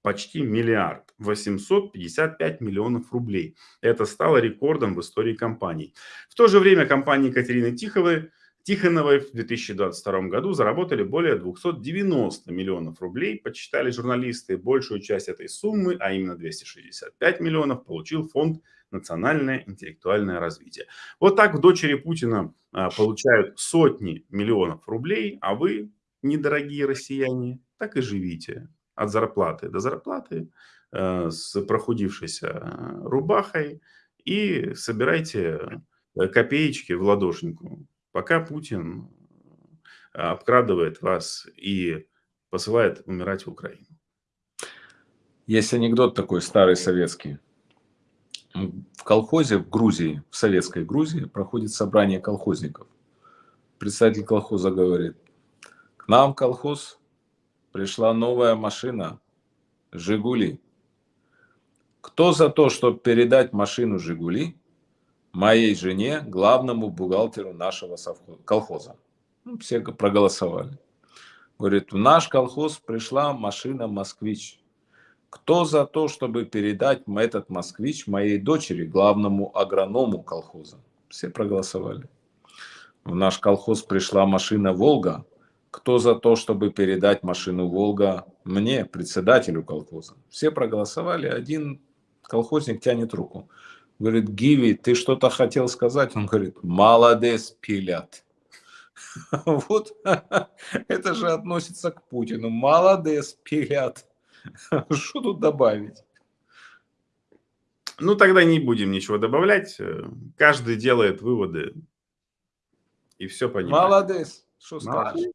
Почти миллиард. 855 миллионов рублей. Это стало рекордом в истории компании. В то же время компания Екатерины Тиховой Тихоновой в 2022 году заработали более 290 миллионов рублей, подсчитали журналисты. Большую часть этой суммы, а именно 265 миллионов, получил фонд «Национальное интеллектуальное развитие». Вот так в дочери Путина а, получают сотни миллионов рублей, а вы, недорогие россияне, так и живите от зарплаты до зарплаты э, с прохудившейся рубахой и собирайте э, копеечки в ладошнику пока Путин э, обкрадывает вас и посылает умирать в Украину. Есть анекдот такой старый советский. В колхозе в Грузии, в советской Грузии, проходит собрание колхозников. Представитель колхоза говорит, к нам в колхоз пришла новая машина, Жигули. Кто за то, чтобы передать машину Жигули моей жене, главному бухгалтеру нашего колхоза. Ну, все проголосовали. Говорит, в наш колхоз пришла машина «Москвич». Кто за то, чтобы передать этот «Москвич» моей дочери, главному агроному колхоза? Все проголосовали. В наш колхоз пришла машина «Волга». Кто за то, чтобы передать машину «Волга» мне, председателю колхоза? Все проголосовали, один колхозник тянет руку. Говорит, Гиви, ты что-то хотел сказать? Он говорит, молодец, пилят. [laughs] Вот [laughs] это же относится к Путину. Молодец, пилят. [laughs] Что тут добавить? Ну, тогда не будем ничего добавлять. Каждый делает выводы. И все понимает. Молодец. Что скажешь?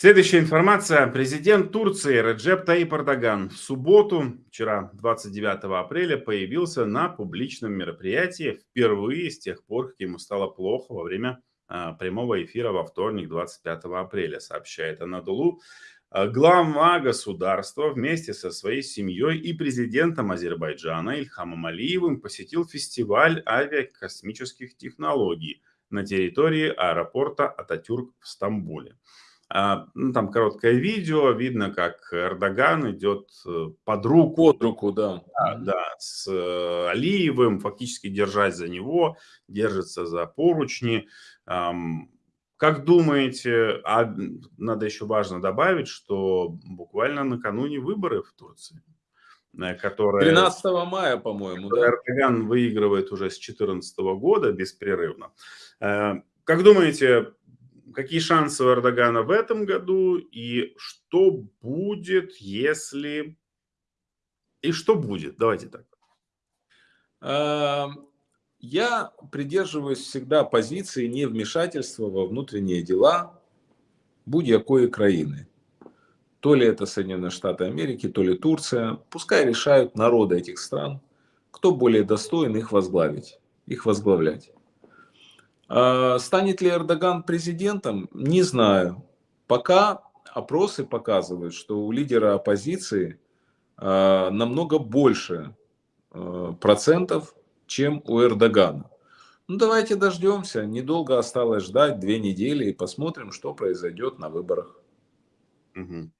Следующая информация. Президент Турции Реджеп Таип Эрдоган в субботу, вчера, 29 апреля, появился на публичном мероприятии впервые с тех пор, как ему стало плохо во время а, прямого эфира во вторник, 25 апреля, сообщает Анадолу. А, глава государства вместе со своей семьей и президентом Азербайджана Ильхамом Алиевым посетил фестиваль авиакосмических технологий на территории аэропорта Ататюрк в Стамбуле. А, ну, там короткое видео, видно, как Эрдоган идет э, под руку. Под руку, да. Да, да с э, Алиевым, фактически держась за него, держится за поручни. Как думаете, а надо еще важно добавить, что буквально накануне выборы в Турции, э, которые... 13 мая, по-моему, да? Эрдоган выигрывает уже с 2014 года беспрерывно. Как думаете, какие шансы у Эрдогана в этом году и что будет, если... И что будет? Давайте так. Эм, я придерживаюсь всегда позиции невмешательства во внутренние дела будь-якої країни. То ли это Соединенные Штаты Америки, то ли Турция. Пускай решают народы этих стран, кто более достоин их возглавить, их возглавлять. А, станет ли Эрдоган президентом? Не знаю. Пока опросы показывают, что у лидера оппозиции а, намного больше а, процентов, чем у Эрдогана. Ну, давайте дождемся. Недолго осталось ждать, две недели, и посмотрим, что произойдет на выборах. Угу.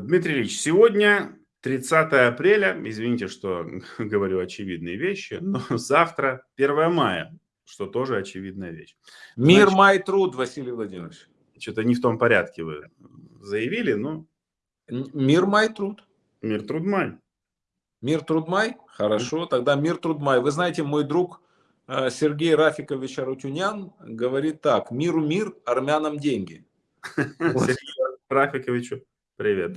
Дмитрий Ильич, сегодня 30 апреля, извините, что [laughs] говорю очевидные вещи, но [laughs] завтра 1 мая что тоже очевидная вещь. Мир, Значит, май, труд, Василий Владимирович. Что-то не в том порядке вы заявили, но... Мир, май, труд. Мир, труд, май. Мир, труд, май? Хорошо, тогда мир, труд, май. Вы знаете, мой друг э, Сергей Рафикович Арутюнян говорит так. Миру мир, армянам деньги. [laughs] Сергею Рафиковичу привет.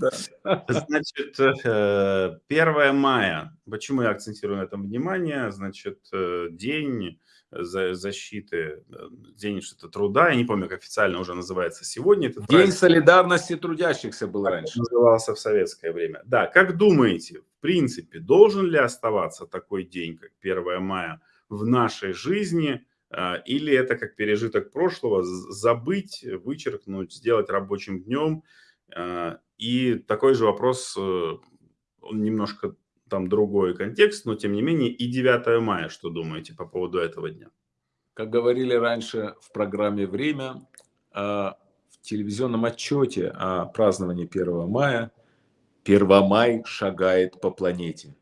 Значит, 1 э, мая. Почему я акцентирую на этом внимание? Значит, э, день защиты, э, день что-то труда, я не помню, как официально уже называется сегодня. Этот день праздник. солидарности трудящихся был раньше. Назывался в советское время. Да, как думаете, в принципе, должен ли оставаться такой день, как 1 мая, в нашей жизни, а, или это как пережиток прошлого, забыть, вычеркнуть, сделать рабочим днем? А, и такой же вопрос, э, он немножко там другой контекст, но тем не менее и 9 мая, что думаете по поводу этого дня? Как говорили раньше в программе «Время», а, в телевизионном отчете о праздновании 1 мая, 1 май шагает по планете.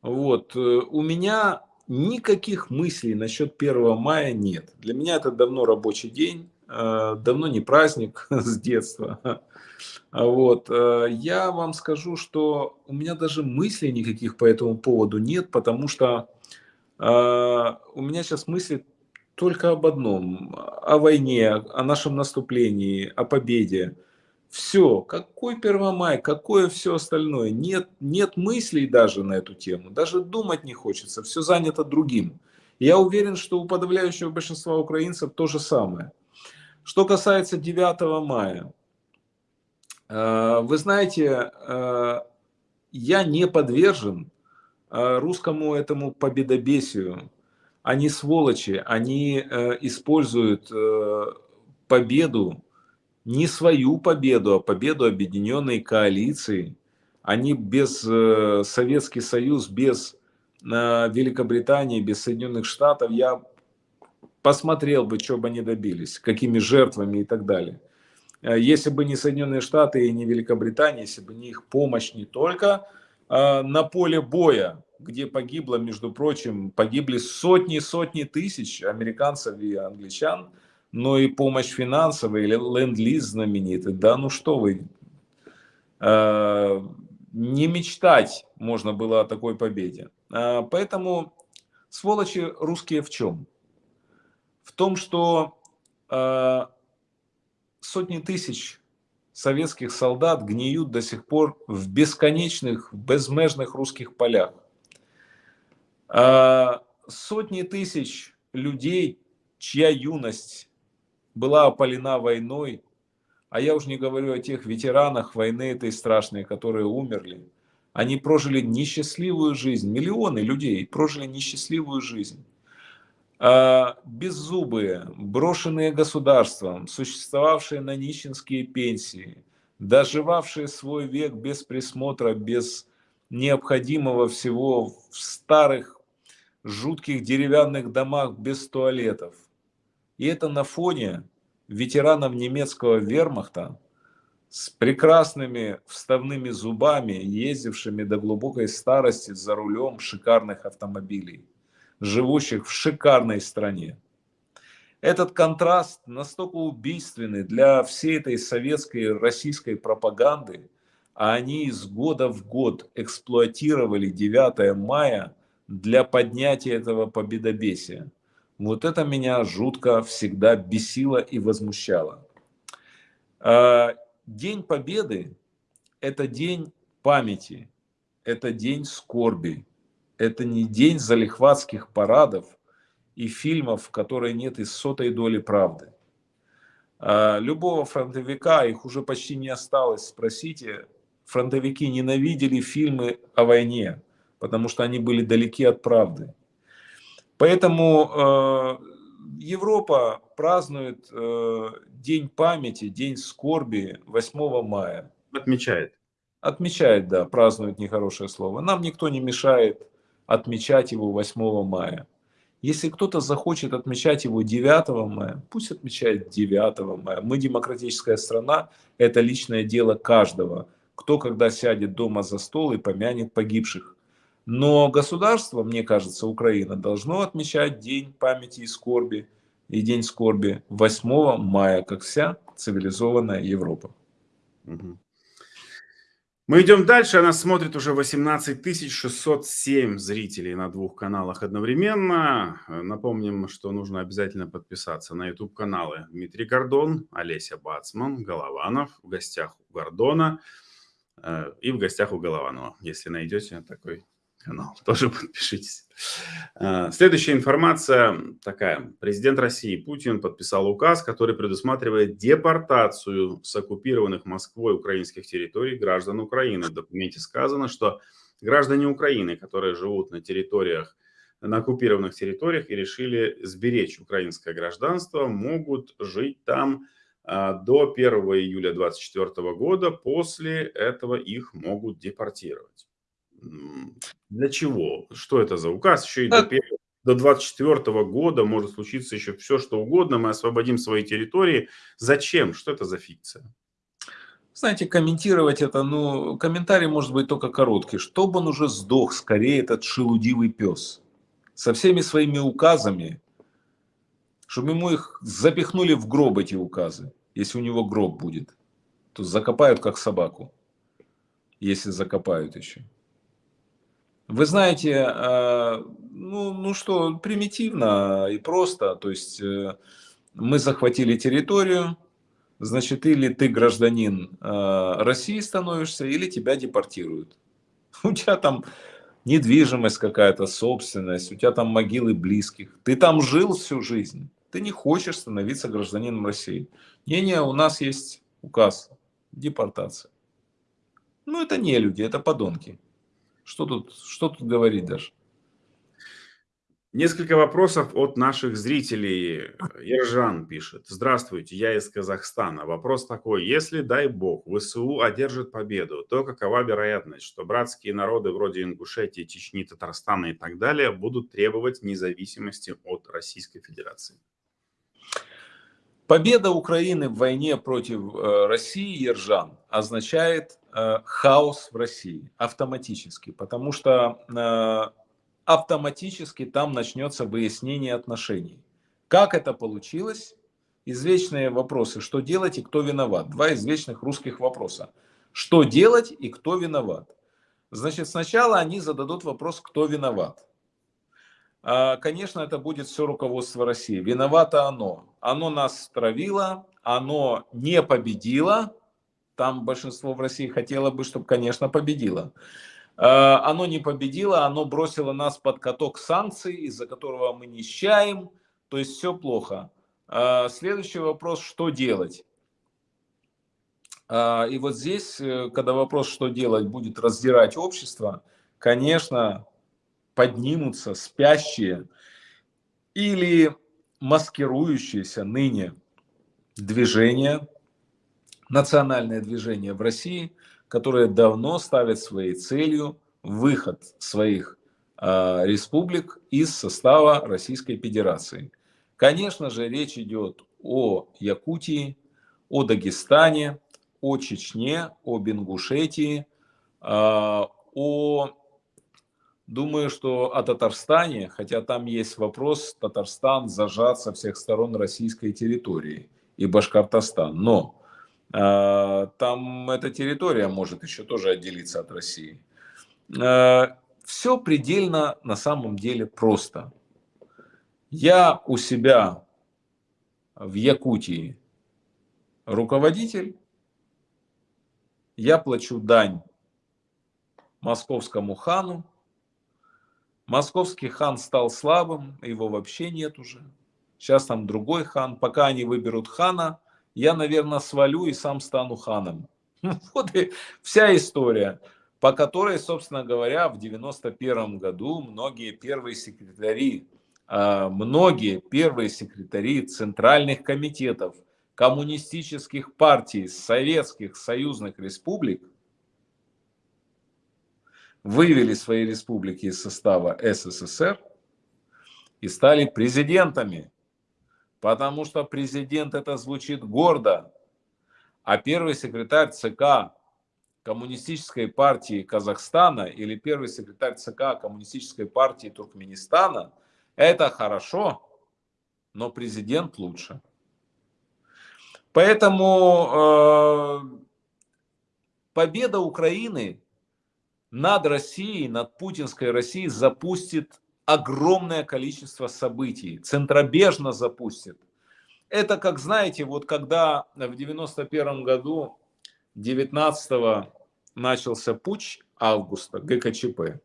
Вот, э, у меня никаких мыслей насчет 1 мая нет. Для меня это давно рабочий день, давно не праздник [laughs] с детства. А вот. Э, я вам скажу, что у меня даже мыслей никаких по этому поводу нет, потому что э, у меня сейчас мысли только об одном, о войне, о нашем наступлении, о победе. Все, какой 1 май, какое все остальное. Нет, нет мыслей даже на эту тему, даже думать не хочется, все занято другим. Я уверен, что у подавляющего большинства украинцев то же самое. Что касается 9 мая, Э, вы знаете, э, я не подвержен э, русскому этому победобесию. Они сволочи, они используют победу, не свою победу, а победу объединенной коалиции. Они без Советский Союз, без Великобритании, без Соединенных Штатов, я посмотрел бы, что бы они добились, какими жертвами и так далее. Э, если бы не Соединенные Штаты и не Великобритания, если бы не их помощь не только э, на поле боя, где погибло, между прочим, погибли сотни-сотни тысяч американцев и англичан, но и помощь финансовая или ленд-лиз знаменитый. Да ну что вы, э, не мечтать можно было о такой победе. Поэтому сволочи русские в чем? В том, что э, сотни тысяч советских солдат гниют до сих пор в бесконечных, безмежных русских полях. Э, сотни тысяч людей, чья юность была опалена войной, а я уже не говорю о тех ветеранах войны этой страшной, которые умерли. Они прожили несчастливую жизнь. Миллионы людей прожили несчастливую жизнь. А, беззубые, брошенные государством, существовавшие на нищенские пенсии, доживавшие свой век без присмотра, без необходимого всего в старых жутких деревянных домах без туалетов. И это на фоне ветеранов немецкого вермахта с прекрасными вставными зубами, ездившими до глубокой старости за рулем шикарных автомобилей, живущих в шикарной стране. Этот контраст настолько убийственный для всей этой советской российской пропаганды, а они из года в год эксплуатировали 9 мая для поднятия этого победобесия. Вот это меня жутко всегда бесило и возмущало. А, день Победы – это день памяти, это день скорби, это не день залихватских парадов и фильмов, в которой нет и сотой доли правды. А, любого фронтовика, их уже почти не осталось, спросите, фронтовики ненавидели фильмы о войне, потому что они были далеки от правды. Поэтому э, Европа празднует э, День памяти, День скорби 8 мая. Отмечает. Отмечает, да, празднует нехорошее слово. Нам никто не мешает отмечать его 8 мая. Если кто-то захочет отмечать его 9 мая, пусть отмечает 9 мая. Мы демократическая страна, это личное дело каждого. Кто когда сядет дома за стол и помянет погибших. Но государство, мне кажется, Украина, должно отмечать День памяти и скорби и День скорби 8 мая, как вся цивилизованная Европа. Мы идем дальше. Она смотрит уже 18 607 зрителей на двух каналах одновременно. Напомним, что нужно обязательно подписаться на YouTube-каналы Дмитрий Гордон, Олеся Бацман, Голованов. В гостях у Гордона э, и в гостях у Голованова, если найдете такой канал, [laughs] тоже подпишитесь. А, следующая информация такая. Президент России Путин подписал указ, который предусматривает депортацию с оккупированных Москвой украинских территорий граждан Украины. В документе сказано, что граждане Украины, которые живут на территориях, на оккупированных территориях и решили сберечь украинское гражданство, могут жить там а, до 1 июля 2024 года. После этого их могут депортировать. Для чего? Что это за указ? Еще и до, до 24 года может случиться еще все, что угодно. Мы освободим свои территории. Зачем? Что это за фикция? Знаете, комментировать это, ну, комментарий может быть только короткий. Чтобы он уже сдох, скорее, этот шелудивый пес. Со всеми своими указами, чтобы ему их запихнули в гроб, эти указы. Если у него гроб будет, то закопают как собаку. Если закопают еще. Вы знаете, э, ну, ну что, примитивно и просто. То есть э, мы захватили территорию, значит, или ты гражданин э, России становишься, или тебя депортируют. [laughs] У тебя там недвижимость какая-то, собственность, у тебя там могилы близких. Ты там жил всю жизнь, ты не хочешь становиться гражданином России. Не-не, у нас есть указ, депортация. Ну, это не люди, это подонки. Что тут, что тут говорить даже? Несколько вопросов от наших зрителей. Ержан пишет. Здравствуйте, я из Казахстана. Вопрос такой. Если, дай бог, ВСУ одержит победу, то какова вероятность, что братские народы вроде Ингушетии, Чечни, Татарстана и так далее будут требовать независимости от Российской Федерации? Победа Украины в войне против э, России, Ержан, означает хаос в России автоматически, потому что э, автоматически там начнется выяснение отношений. Как это получилось? Извечные вопросы, что делать и кто виноват. Два извечных русских вопроса. Что делать и кто виноват? Значит, сначала они зададут вопрос, кто виноват. а, конечно, это будет все руководство России. Виновато оно. Оно нас травило, оно не победило. Там большинство в России хотело бы, чтобы, конечно, победило. А, оно не победило, оно бросило нас под каток санкций, из-за которого мы нищаем. То есть все плохо. А, следующий вопрос, что делать? И вот здесь, э, когда вопрос, что делать, будет раздирать общество, конечно, поднимутся спящие или маскирующиеся ныне движения, национальное движение в России, которое давно ставит своей целью выход своих э, республик из состава Российской Федерации. Конечно же, речь идет о Якутии, о Дагестане, о Чечне, о Ингушетии, э, о Думаю, что о Татарстане, хотя там есть вопрос, Татарстан зажат со всех сторон российской территории и Башкортостан. Но там эта территория может еще тоже отделиться от России. Э, все предельно на самом деле просто. Я у себя в Якутии руководитель, я плачу дань московскому хану, Московский хан стал слабым, его вообще нет уже. Сейчас там другой хан. Пока они выберут хана, я, наверное, свалю и сам стану ханом. [laughs] Вот и вся история, по которой, собственно говоря, в 91 году многие первые секретари, а, многие первые секретари центральных комитетов коммунистических партий советских союзных республик вывели свои республики из состава СССР и стали президентами. Потому что президент это звучит гордо. А первый секретарь ЦК Коммунистической партии Казахстана или первый секретарь ЦК Коммунистической партии Туркменистана это хорошо, но президент лучше. Поэтому э, победа Украины над Россией, над путинской Россией запустит огромное количество событий, центробежно запустит. Это, как знаете, вот когда в 91 году, 19 начался путь августа ГКЧП,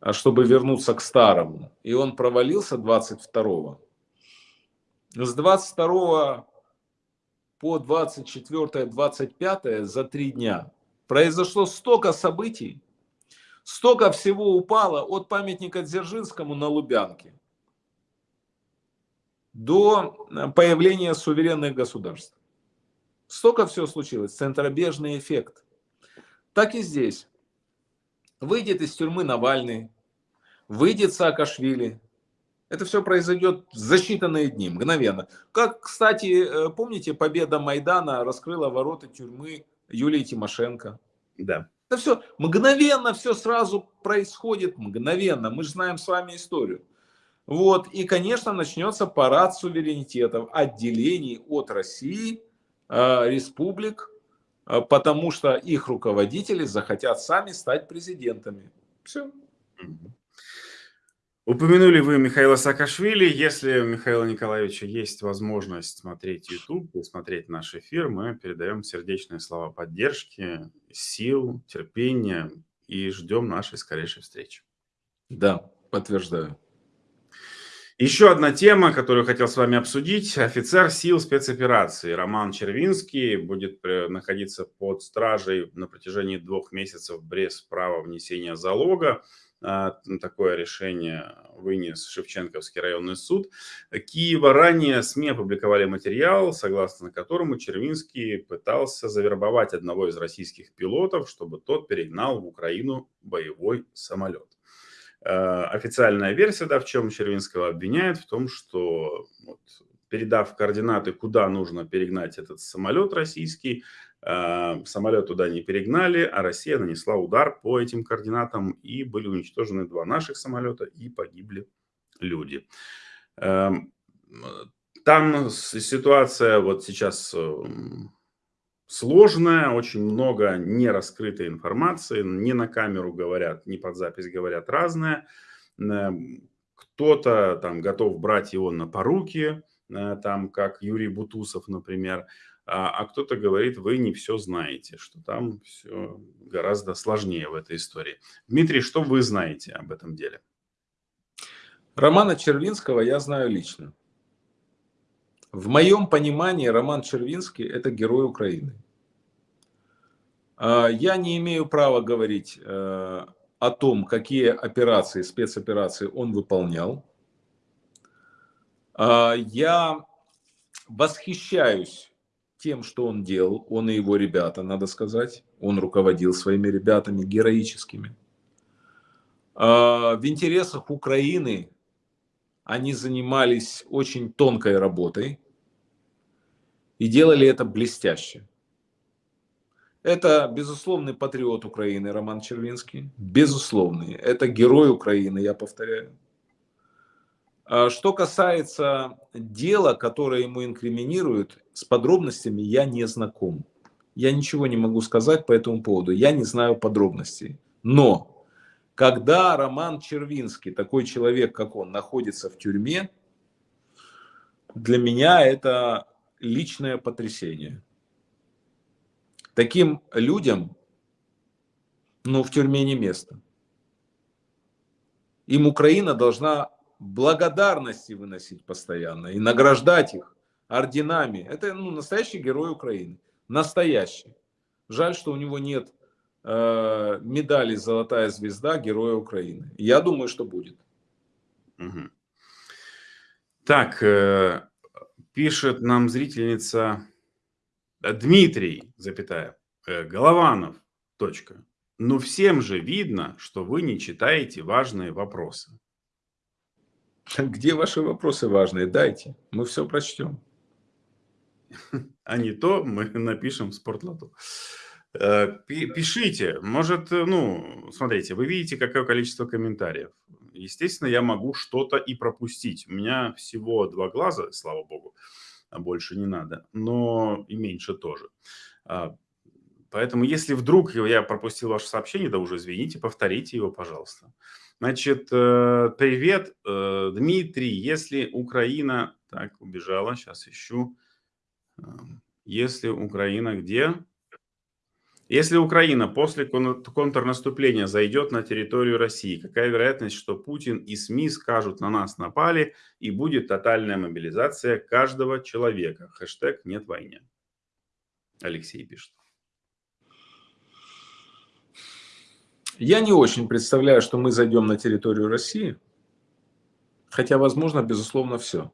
а чтобы вернуться к старому, и он провалился 22 с 22 по 24-25 за три дня Произошло столько событий, столько всего упало от памятника Дзержинскому на Лубянке до э, появления суверенных государств. Столько всего случилось, центробежный эффект. Так и здесь. Выйдет из тюрьмы Навальный, выйдет Саакашвили. Это все произойдет за считанные дни, мгновенно. Как, кстати, э, помните, победа Майдана раскрыла ворота тюрьмы Юлии Тимошенко. Да. Это все мгновенно, все сразу происходит, мгновенно. Мы же знаем с вами историю. Вот, и, конечно, начнется парад суверенитетов, отделений от России, э, республик, э, потому что их руководители захотят сами стать президентами. Все. Упомянули вы Михаила Саакашвили. Если у Михаила Николаевича есть возможность смотреть YouTube и смотреть наш эфир, мы передаем сердечные слова поддержки, сил, терпения и ждем нашей скорейшей встречи. Да, подтверждаю. Еще одна тема, которую хотел с вами обсудить. Офицер сил спецоперации Роман Червинский будет находиться под стражей на протяжении двух месяцев без права внесения залога. А, такое решение вынес Шевченковский районный суд. Киева ранее СМИ опубликовали материал, согласно которому Червинский пытался завербовать одного из российских пилотов, чтобы тот перегнал в Украину боевой самолет. А, официальная версия, да, в чем Червинского обвиняет, в том, что вот, передав координаты, куда нужно перегнать этот самолет российский, самолет туда не перегнали, а Россия нанесла удар по этим координатам и были уничтожены два наших самолета и погибли люди. Эм, там ситуация вот сейчас эм, сложная, очень много нераскрытой информации, не на камеру говорят, не под запись говорят разное. Эм, кто-то там готов брать его на поруки, э, там как Юрий Бутусов, например, а, а кто-то говорит, вы не все знаете, что там все гораздо сложнее в этой истории. Дмитрий, что вы знаете об этом деле? Романа Червинского я знаю лично. В моем понимании Роман Червинский – это герой Украины. А, я не имею права говорить э, о том, какие операции, спецоперации он выполнял. А, я восхищаюсь тем, что он делал, он и его ребята, надо сказать. Он руководил своими ребятами героическими. А, в интересах Украины они занимались очень тонкой работой и делали это блестяще. Это безусловный патриот Украины Роман Червинский. Безусловный. Это герой Украины, я повторяю. А что касается дела, которое ему инкриминируют, с подробностями я не знаком. Я ничего не могу сказать по этому поводу. Я не знаю подробностей. Но когда Роман Червинский, такой человек, как он, находится в тюрьме, для меня это личное потрясение. Таким людям, ну, в тюрьме не место. Им Украина должна благодарности выносить постоянно и награждать их орденами. Это ну, настоящий герой Украины. Настоящий. Жаль, что у него нет э, медали «Золотая звезда» Героя Украины. Я думаю, что будет. Угу. Так, э, пишет нам зрительница Дмитрий, запятая, э, Голованов, точка. Но всем же видно, что вы не читаете важные вопросы. [laughs] Где ваши вопросы важные? Дайте, мы все прочтем. [laughs] А не то мы напишем в спортлоту. Э, пишите, может, э, ну, смотрите, вы видите, какое количество комментариев. Естественно, я могу что-то и пропустить. У меня всего два глаза, слава богу а больше не надо, но и меньше тоже. А, поэтому, если вдруг я пропустил ваше сообщение, да уже извините, повторите его, пожалуйста. Значит, э, привет, э, Дмитрий, если Украина... Так, убежала, сейчас ищу. Эм, если Украина где? Если Украина после контрнаступления зайдет на территорию России, какая вероятность, что Путин и СМИ скажут «на нас напали» и будет тотальная мобилизация каждого человека? Хэштег «нет войне». Алексей пишет. Я не очень представляю, что мы зайдем на территорию России, хотя, возможно, безусловно, все.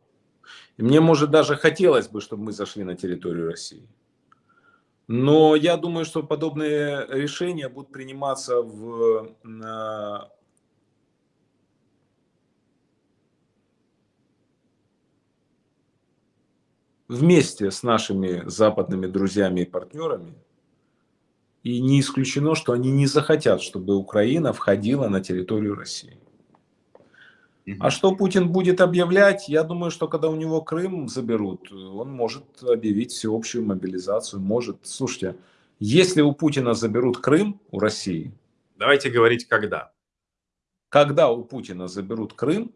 И мне, может, даже хотелось бы, чтобы мы зашли на территорию России. Но я думаю, что подобные решения будут приниматься в, вместе с нашими западными друзьями и партнерами. И не исключено, что они не захотят, чтобы Украина входила на территорию России. А что Путин будет объявлять? Я думаю, что когда у него Крым заберут, он может объявить всеобщую мобилизацию. Может. Слушайте, если у Путина заберут Крым, у России... Давайте говорить, когда. Когда у Путина заберут Крым,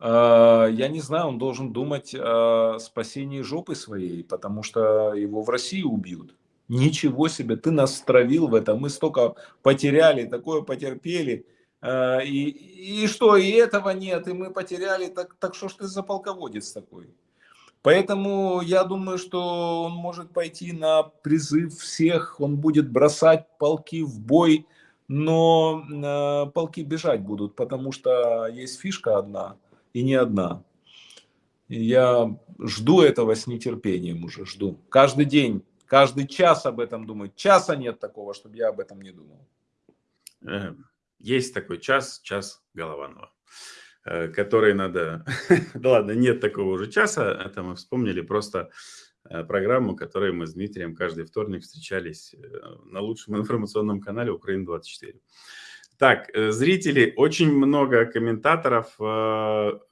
э, я не знаю, он должен думать о спасении жопы своей, потому что его в России убьют. Ничего себе, ты нас стравил в этом, мы столько потеряли, такое потерпели. Э, и, и что, и этого нет, и мы потеряли, так, так что ж ты за полководец такой? Поэтому я думаю, что он может пойти на призыв всех, он будет бросать полки в бой, но э, полки бежать будут, потому что есть фишка одна и не одна. И я жду этого с нетерпением уже, жду. Каждый день, каждый час об этом думаю. Часа нет такого, чтобы я об этом не думал. Эм, есть такой час, час Голованова, э, который надо... [laughs] да ладно, нет такого уже часа, это мы вспомнили просто э, программу, которой мы с Дмитрием каждый вторник встречались э, на лучшем информационном канале Украина-24. Так, зрители, очень много комментаторов,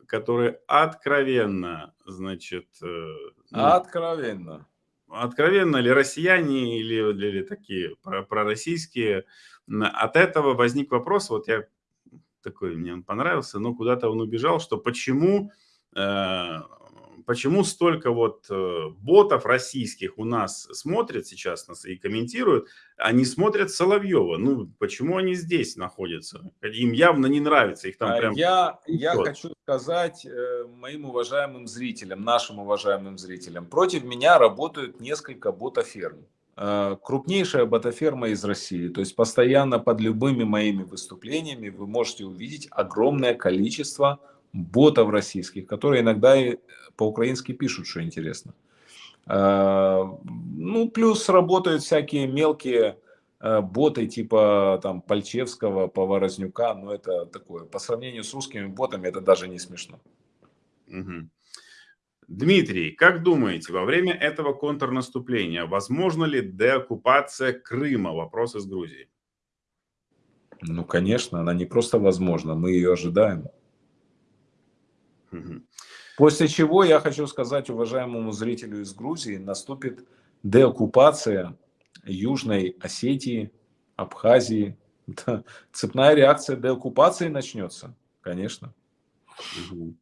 которые откровенно, значит... Ну, откровенно. Откровенно ли россияне или, или такие пророссийские от этого возник вопрос, вот я такой мне он понравился, но куда-то он убежал, что почему э, почему столько вот э, ботов российских у нас смотрят сейчас нас и комментируют, не смотрят Соловьева? Ну, почему они здесь находятся? Им явно не нравится, их там а прям... Я, я хочу сказать э, моим уважаемым зрителям, нашим уважаемым зрителям, против меня работают несколько ботоферм. Э, крупнейшая ботоферма из России. То есть постоянно под любыми моими выступлениями вы можете увидеть огромное количество ботов российских, которые иногда и по-украински пишут, что интересно. Э, ну, плюс работают всякие мелкие э, боты типа там Пальчевского, Поворознюка, но это такое, по сравнению с русскими ботами, это даже не смешно. Угу. Дмитрий, как думаете, во время этого контрнаступления возможно ли деоккупация Крыма? Вопрос из Грузии. Ну, конечно, она не просто возможна, мы ее ожидаем. После чего, я хочу сказать уважаемому зрителю из Грузии, наступит деоккупация Южной Осетии, Абхазии. [laughs] Да, цепная реакция деоккупации начнется, конечно. Угу.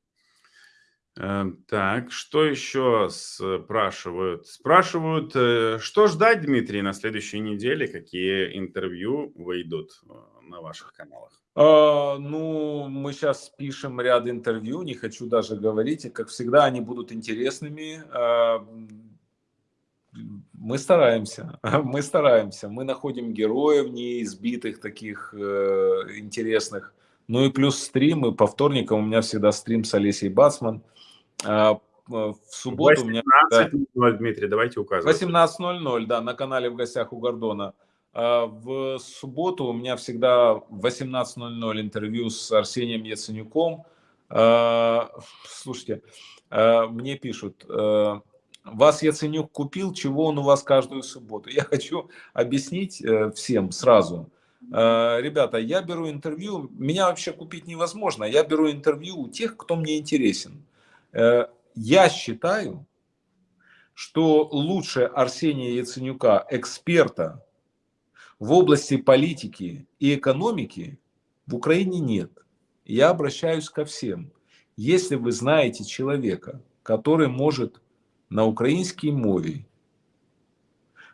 Так, что еще спрашивают? Спрашивают, э, что ждать, Дмитрий, на следующей неделе? Какие интервью выйдут э, на ваших каналах? А, ну, мы сейчас пишем ряд интервью, не хочу даже говорить. И, как всегда, они будут интересными. А, мы стараемся, [laughs] мы стараемся. Мы находим героев неизбитых, таких э, интересных. Ну и плюс стримы. По вторникам у меня всегда стрим с Олесей Бацман. А, в субботу 18.00, у меня... Да, Дмитрий, давайте указывать. 18.00, да, на канале «В гостях у Гордона». А, в субботу у меня всегда в 18.00 интервью с Арсением Яценюком. А, слушайте, мне пишут, вас Яценюк купил, чего он у вас каждую субботу? Я [laughs] хочу объяснить э, всем сразу. Ребята, я беру интервью, меня вообще купить невозможно, я беру интервью у тех, кто мне интересен. Э, я считаю, что лучше Арсения Яценюка, эксперта в области политики и экономики, в Украине нет. Я обращаюсь ко всем. Если вы знаете человека, который может на українській мові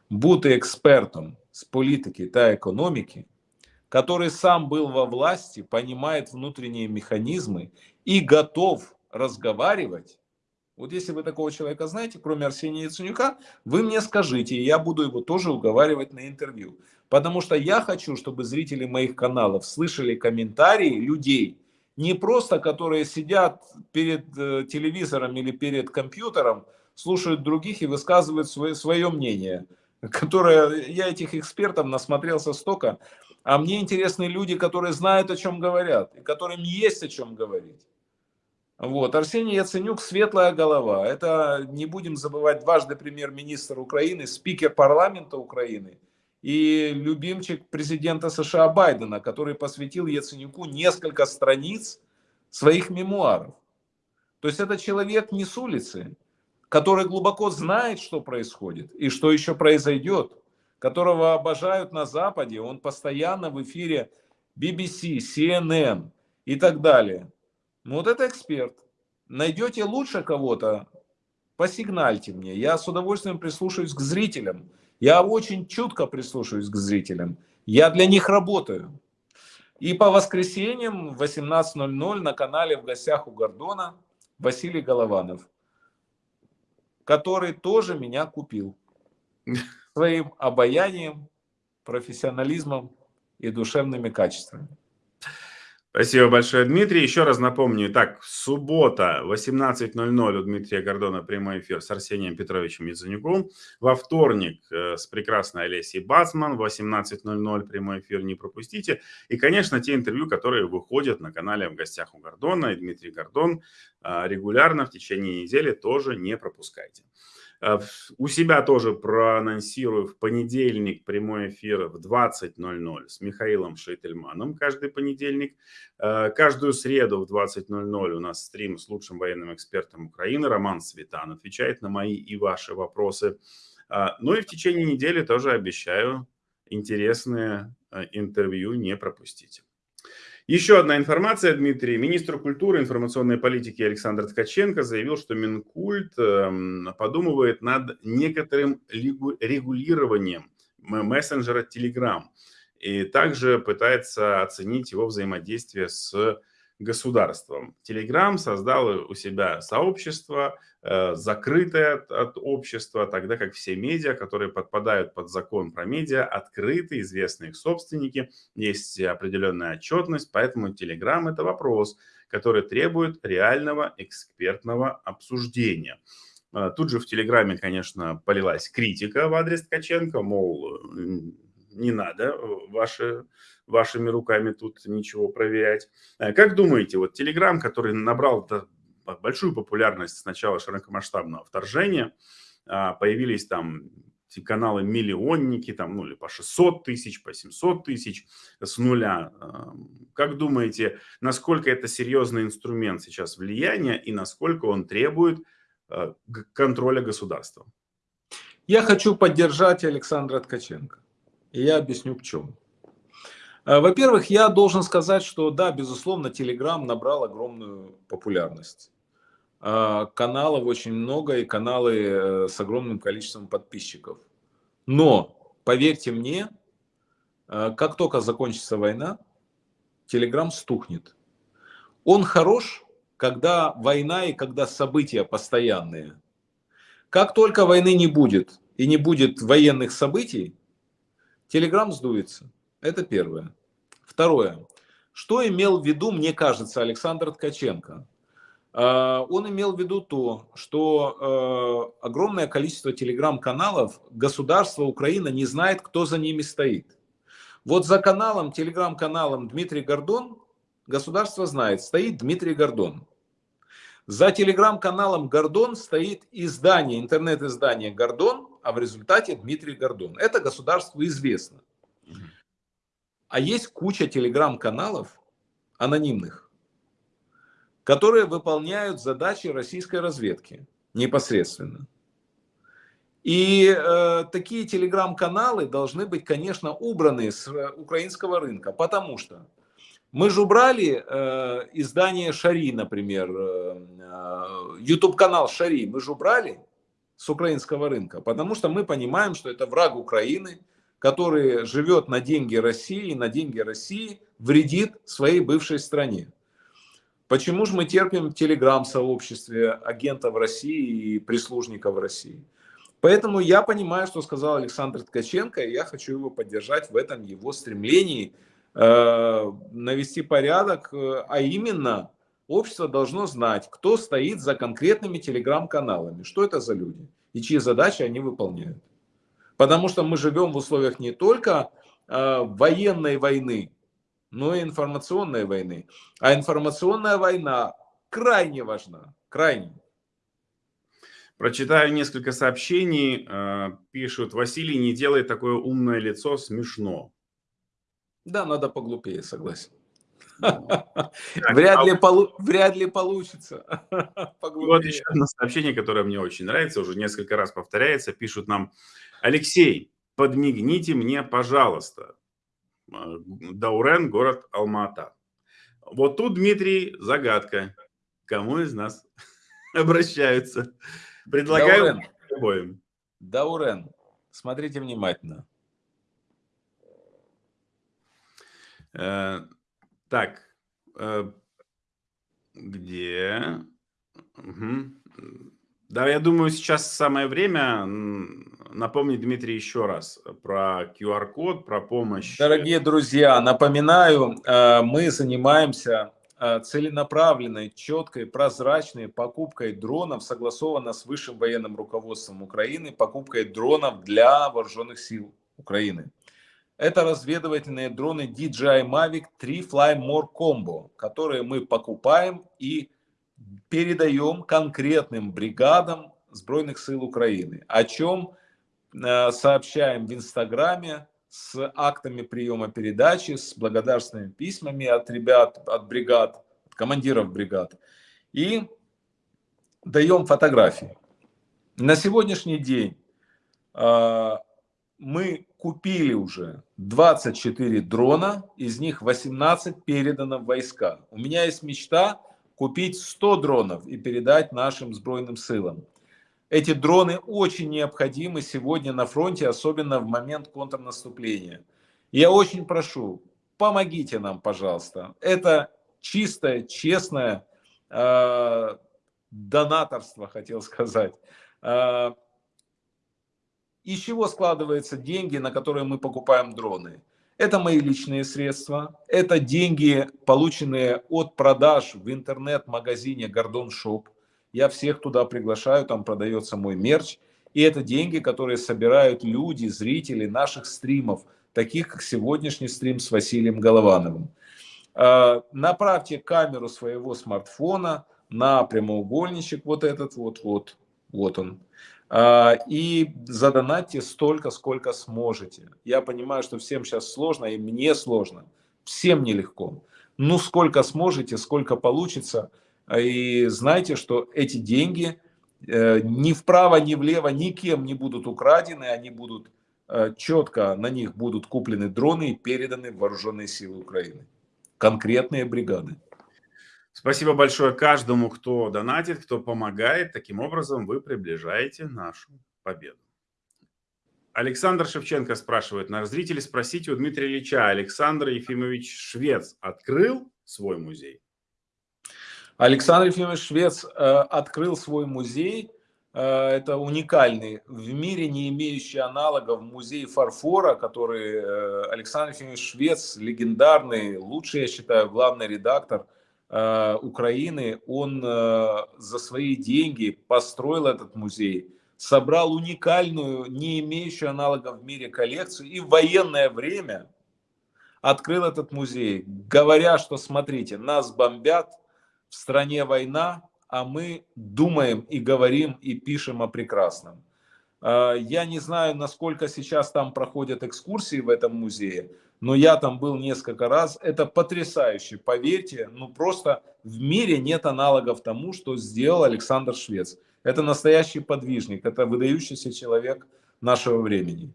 бути экспертом с политики та экономики, который сам был во власти, понимает внутренние механизмы и готов разговаривать. Вот если вы такого человека знаете, кроме Арсения Яценюка, вы мне скажите, и я буду его тоже уговаривать на интервью. Потому что я хочу, чтобы зрители моих каналов слышали комментарии людей, не просто которые сидят перед э, телевизором или перед компьютером, слушают других и высказывают свое, свое мнение, которое я этих экспертов насмотрелся столько, а мне интересны люди, которые знают, о чем говорят, и которым есть о чем говорить. Вот. Арсений Яценюк – светлая голова. Это, не будем забывать, дважды премьер-министр Украины, спикер парламента Украины и любимчик президента США Байдена, который посвятил Яценюку несколько страниц своих мемуаров. То есть это человек не с улицы, который глубоко знает, что происходит и что еще произойдет, которого обожают на Западе. Он постоянно в эфире BBC, CNN и так далее. Ну вот это эксперт. Найдете лучше кого-то, посигнальте мне. Я с удовольствием прислушаюсь к зрителям. Я очень чутко прислушиваюсь к зрителям. Я для них работаю. И по воскресеньям в 18.00 на канале «В гостях у Гордона» Василий Голованов, который тоже меня купил своим обаянием, профессионализмом и душевными качествами. Спасибо большое, Дмитрий. Еще раз напомню. Так, суббота, 18.00 у Дмитрия Гордона прямой эфир с Арсением Петровичем Яценюком. Во вторник э, с прекрасной Олесей Бацман. 18.00 прямой эфир не пропустите. И, конечно, те интервью, которые выходят на канале «В гостях у Гордона». И Дмитрий Гордон э, регулярно в течение недели тоже не пропускайте. Э, у себя тоже проанонсирую в понедельник прямой эфир в 20.00 с Михаилом Шейтельманом каждый понедельник. Э, каждую среду в 20.00 у нас стрим с лучшим военным экспертом Украины Роман Светан отвечает на мои и ваши вопросы. Э, ну и в течение недели тоже обещаю интересные интервью не пропустите. Еще одна информация, Дмитрий. Министр культуры и информационной политики Александр Ткаченко заявил, что Минкульт эм, подумывает над некоторым регулированием мессенджера Telegram. И также пытается оценить его взаимодействие с государством. Telegram создал у себя сообщество, э, закрытое от, общества, тогда как все медиа, которые подпадают под закон про медиа, открыты, известны их собственники, есть определенная отчетность, поэтому Telegram это вопрос, который требует реального экспертного обсуждения. Э, тут же в Телеграме, конечно, полилась критика в адрес Ткаченко, мол, не надо ваши вашими руками тут ничего проверять. Э, как думаете, вот Telegram, который набрал большую популярность с начала широкомасштабного вторжения, а, появились там каналы миллионники, там, ну, или по 600 тысяч, по 700 тысяч с нуля. Как думаете, насколько это серьезный инструмент сейчас влияния и насколько он требует э, контроля государства? Я хочу поддержать Александра Ткаченко. И я объясню в чем. Э, во-первых, я должен сказать, что да, безусловно, Telegram набрал огромную популярность. Э, каналов очень много и каналы э, с огромным количеством подписчиков. Но, поверьте мне, как только закончится война, Telegram стухнет. Он хорош, когда война и когда события постоянные. Как только войны не будет и не будет военных событий, Telegram сдуется. Это первое. Второе. Что имел в виду, мне кажется, Александр Ткаченко? А, он имел в виду то, что а, огромное количество телеграм-каналов государство Украина не знает, кто за ними стоит. Вот за каналом, телеграм-каналом Дмитрий Гордон государство знает, стоит Дмитрий Гордон. За телеграм-каналом Гордон стоит издание, интернет-издание Гордон, а в результате Дмитрий Гордон. Это государству известно. А есть куча телеграм-каналов анонимных, которые выполняют задачи российской разведки непосредственно. И э, такие телеграм-каналы должны быть, конечно, убраны с э, украинского рынка, потому что мы же убрали э, издание Шари, например, э, э YouTube-канал Шари, мы же убрали с украинского рынка, потому что мы понимаем, что это враг Украины, который живет на деньги России, на деньги России вредит своей бывшей стране. Почему же мы терпим в телеграм-сообществе агентов России и прислужников России? Поэтому я понимаю, что сказал Александр Ткаченко, и я хочу его поддержать в этом его стремлении э, навести порядок, э, а именно общество должно знать, кто стоит за конкретными телеграм-каналами, что это за люди и чьи задачи они выполняют. Потому что мы живем в условиях не только э, военной войны, но и информационной войны. А информационная война крайне важна, крайне. Прочитаю несколько сообщений. Э, пишут, Василий, не делай такое умное лицо, смешно. Да, надо поглупее, согласен. Вряд, а ли полу... Вряд ли получится. [laughs] Вот еще одно сообщение, которое мне очень нравится, уже несколько раз повторяется. Пишут нам, Алексей, подмигните мне, пожалуйста. А, Даурен, город Алмата. Вот тут, Дмитрий, загадка. Кому из нас [laughs] обращаются? Предлагаю обоим. Даурен, смотрите внимательно. Так, э, где? Угу. Да, я думаю, сейчас самое время напомнить, Дмитрий, еще раз про QR-код, про помощь. Дорогие друзья, напоминаю, э, мы занимаемся э, целенаправленной, четкой, прозрачной покупкой дронов, согласованно с высшим военным руководством Украины, покупкой дронов для вооруженных сил Украины. Это разведывательные дроны DJI Mavic 3 Fly More Combo, которые мы покупаем и передаем конкретным бригадам Сбройных сил Украины, о чем э, сообщаем в Инстаграме с актами приема передачи, с благодарственными письмами от ребят, от бригад, от командиров бригад. И даем фотографии. На сегодняшний день э, мы купили уже 24 дрона, из них 18 передано в войска. У меня есть мечта купить 100 дронов и передать нашим сбройным силам. Эти дроны очень необходимы сегодня на фронте, особенно в момент контрнаступления. Я очень прошу, помогите нам, пожалуйста. Это чистое, честное э, донаторство, хотел сказать. Э, из чего складываются деньги, на которые мы покупаем дроны? Это мои личные средства, это деньги, полученные от продаж в интернет-магазине Гордон Шоп. Я всех туда приглашаю, там продается мой мерч. И это деньги, которые собирают люди, зрители наших стримов, таких как сегодняшний стрим с Василием Головановым. А, направьте камеру своего смартфона на прямоугольничек, вот этот вот, вот, вот он. А, и задонатьте столько, сколько сможете. Я понимаю, что всем сейчас сложно, и мне сложно. Всем нелегко. Ну, сколько сможете, сколько получится. И знайте, что эти деньги э, ни вправо, ни влево никем не будут украдены. Они будут э, четко, на них будут куплены дроны и переданы в вооруженные силы Украины. Конкретные бригады. Спасибо большое каждому, кто донатит, кто помогает. Таким образом вы приближаете нашу победу. Александр Шевченко спрашивает, наш зритель, спросите у Дмитрия Ильича, Александр Ефимович Швец открыл свой музей? Александр Ефимович Швец э, открыл свой музей. Э, это уникальный, в мире не имеющий аналогов музей фарфора, который э, Александр Ефимович Швец, легендарный, лучший, я считаю, главный редактор – Украины, он э, за свои деньги построил этот музей, собрал уникальную, не имеющую аналогов в мире коллекцию и в военное время открыл этот музей, говоря, что смотрите, нас бомбят, в стране война, а мы думаем и говорим и пишем о прекрасном. Э, я не знаю, насколько сейчас там проходят экскурсии в этом музее, но я там был несколько раз. Это потрясающе, поверьте, ну просто в мире нет аналогов тому, что сделал Александр Швец. Это настоящий подвижник, это выдающийся человек нашего времени.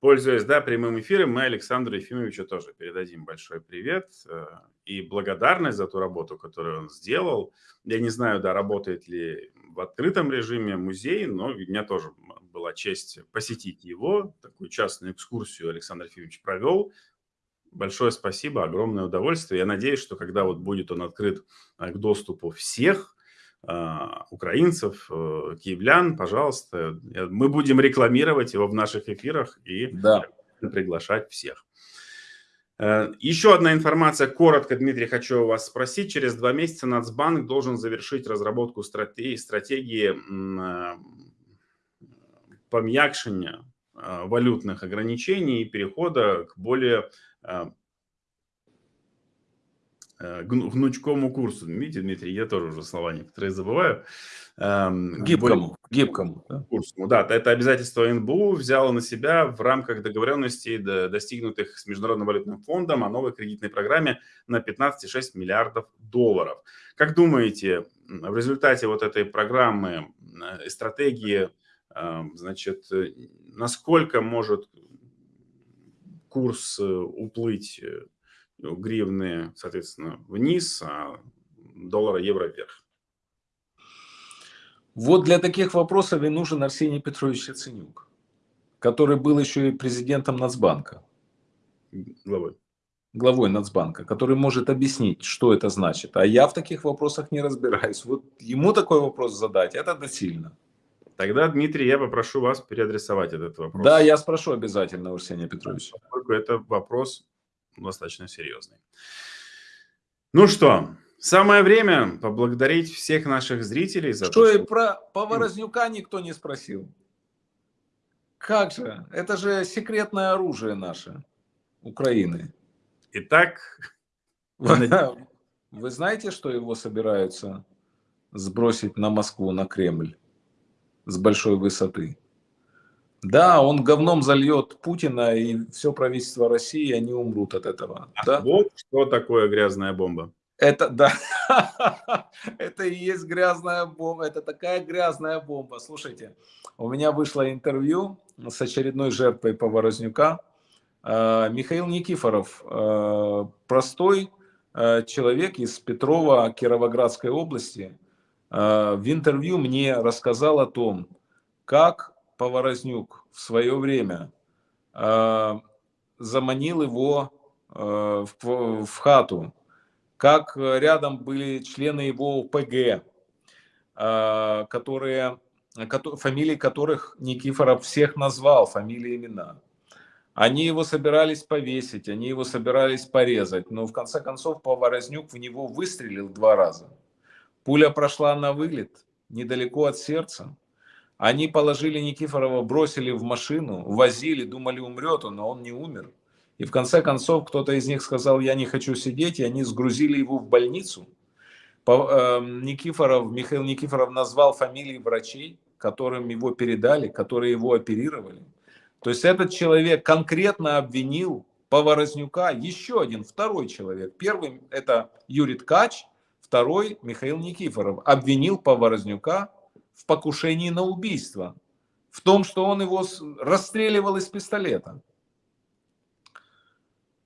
Пользуясь да, прямым эфиром, мы Александру Ефимовичу тоже передадим большой привет э, и благодарность за ту работу, которую он сделал. Я не знаю, да, работает ли в открытом режиме музей, но у меня тоже была честь посетить его. Такую частную экскурсию Александр Ефимович провел. Большое спасибо, огромное удовольствие. Я надеюсь, что когда вот будет он открыт э, к доступу всех э, украинцев, э, киевлян, пожалуйста, мы будем рекламировать его в наших эфирах и да. приглашать всех. Еще одна информация, коротко, Дмитрий, хочу у вас спросить. Через два месяца Нацбанк должен завершить разработку стратегии, стратегии пом'якшення валютных ограничений и перехода к более гнучкому курсу. Видите, Дмитрий, я тоже уже слова некоторые забываю. Гибкому, гибкому. Курсу. Да, это обязательство НБУ взяло на себя в рамках договоренностей, достигнутых с Международным валютным фондом о новой кредитной программе на 15,6 миллиардов долларов. Как думаете, в результате вот этой программы и стратегии Значит, э, насколько может курс э, уплыть э, гривны, соответственно, вниз, а доллара, евро вверх? Вот для таких вопросов и нужен Арсений Петрович Яценюк, который был еще и президентом Нацбанка. Главой. Главой Нацбанка, который может объяснить, что это значит. А я в таких вопросах не разбираюсь. Вот ему такой вопрос задать, это досильно. Тогда, Дмитрий, я попрошу вас переадресовать этот вопрос. Да, я спрошу обязательно, Арсений Петрович. Поскольку это вопрос достаточно серьезный. Ну что, самое время поблагодарить всех наших зрителей за что то, что... и про Поворознюка никто не спросил. Как же? Это же секретное оружие наше, Украины. Итак... [laughs] Вы знаете, что его собираются сбросить на Москву, на Кремль? с большой высоты. Да, он говном зальет Путина и все правительство России, они умрут от этого. да? Вот что такое грязная бомба. Это, да, [laughs] это и есть грязная бомба, это такая грязная бомба. Слушайте, у меня вышло интервью с очередной жертвой Поворознюка. А, Михаил Никифоров, а, простой а, человек из Петрова Кировоградской области, в интервью мне рассказал о том, как Поворознюк в свое время заманил его в хату, как э, рядом были члены его ПГ, а, которые, фамилии которых Никифоров всех назвал, фамилии, имена. Они его собирались повесить, они его собирались порезать, но в конце концов Поворознюк в него выстрелил два раза. Пуля прошла на вылет, недалеко от сердца. Они положили Никифорова, бросили в машину, возили, думали умрет он, но он не умер. И в конце концов кто-то из них сказал, я не хочу сидеть, и они сгрузили его в больницу. Эм, Никифоров, Михаил Никифоров назвал фамилии врачей, которым его передали, которые его оперировали. То есть этот человек конкретно обвинил Поворознюка, еще один, второй человек. Первый это Юрий Ткач, второй Михаил Никифоров. Обвинил Поворознюка в покушении на убийство, в том, что он его расстреливал из пистолета.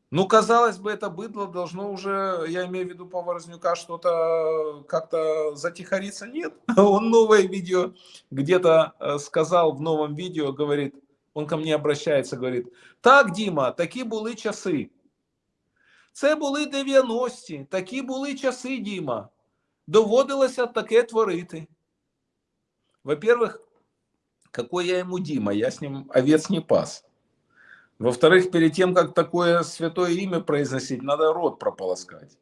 Ну, казалось бы, это быдло должно уже, я имею в виду Поворознюка, что-то как-то затихариться. Нет, [laughs] он новое видео где-то э, сказал в новом видео, говорит, он ко мне обращается, говорит, так, Дима, такі були часи. Це були 90-ті, такі були часи, Діма. Доводилося таке творити. Во-первых, какой я ему Дима, я с ним овец не пас. Во-вторых, перед тем, как такое святое имя произносить, надо рот прополоскать.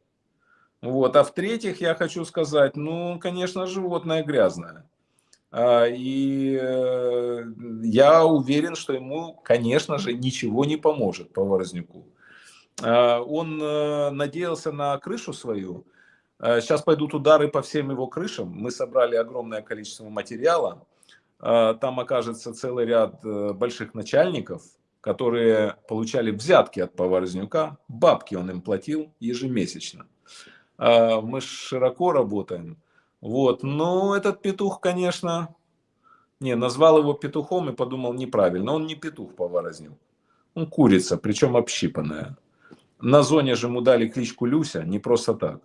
Вот. А в-третьих, я хочу сказать, ну, конечно, животное грязное. А, и э, я уверен, что ему, конечно же, ничего не поможет по Ворозняку. А, он э, надеялся на крышу свою. Сейчас а, пойдут удары по всем его крышам. Мы собрали огромное количество материала. Там окажется целый ряд э, больших начальников, которые получали взятки от Поворознюка, бабки он им платил ежемесячно. Мы широко работаем. Вот. Но этот петух, конечно, не, назвал его петухом и подумал неправильно. Он не петух Поворознюк. Он курица, причем общипанная. На зоне же ему дали кличку Люся, не просто так.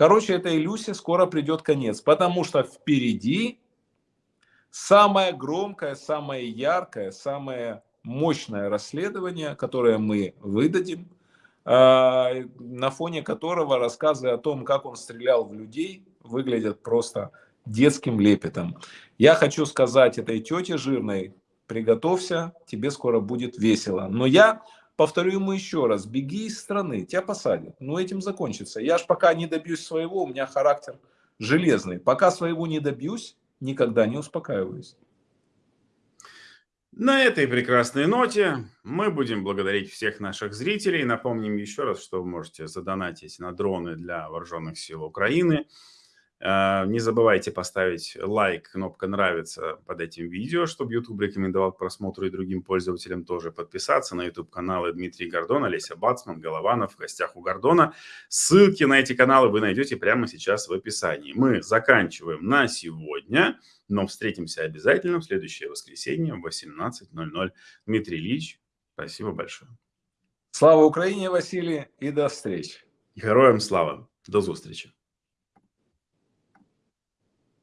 Короче, этой Люсе скоро придет конец, потому что впереди самое громкое, самое яркое, самое мощное расследование, которое мы выдадим, а, на фоне которого рассказы о том, как он стрелял в людей, выглядят просто детским лепетом. Я хочу сказать этой тете жирной, приготовься, тебе скоро будет весело. Но я повторю ему еще раз, беги из страны, тебя посадят. Но этим закончится. Я ж пока не добьюсь своего, у меня характер железный. Пока своего не добьюсь, никогда не успокаиваюсь. На этой прекрасной ноте мы будем благодарить всех наших зрителей. Напомним еще раз, что вы можете задонатить на дроны для вооруженных сил Украины. А, не забывайте поставить лайк, кнопка «Нравится» под этим видео, чтобы YouTube рекомендовал к просмотру и другим пользователям тоже подписаться на YouTube-каналы Дмитрий Гордон, Олеся Бацман, Голованов в гостях у Гордона. Ссылки на эти каналы вы найдете прямо сейчас в описании. Мы заканчиваем на сегодня, но встретимся обязательно в следующее воскресенье в 18.00. Дмитрий Ильич, спасибо большое. Слава Украине, Василий, и до встречи. Героям слава. До встречи.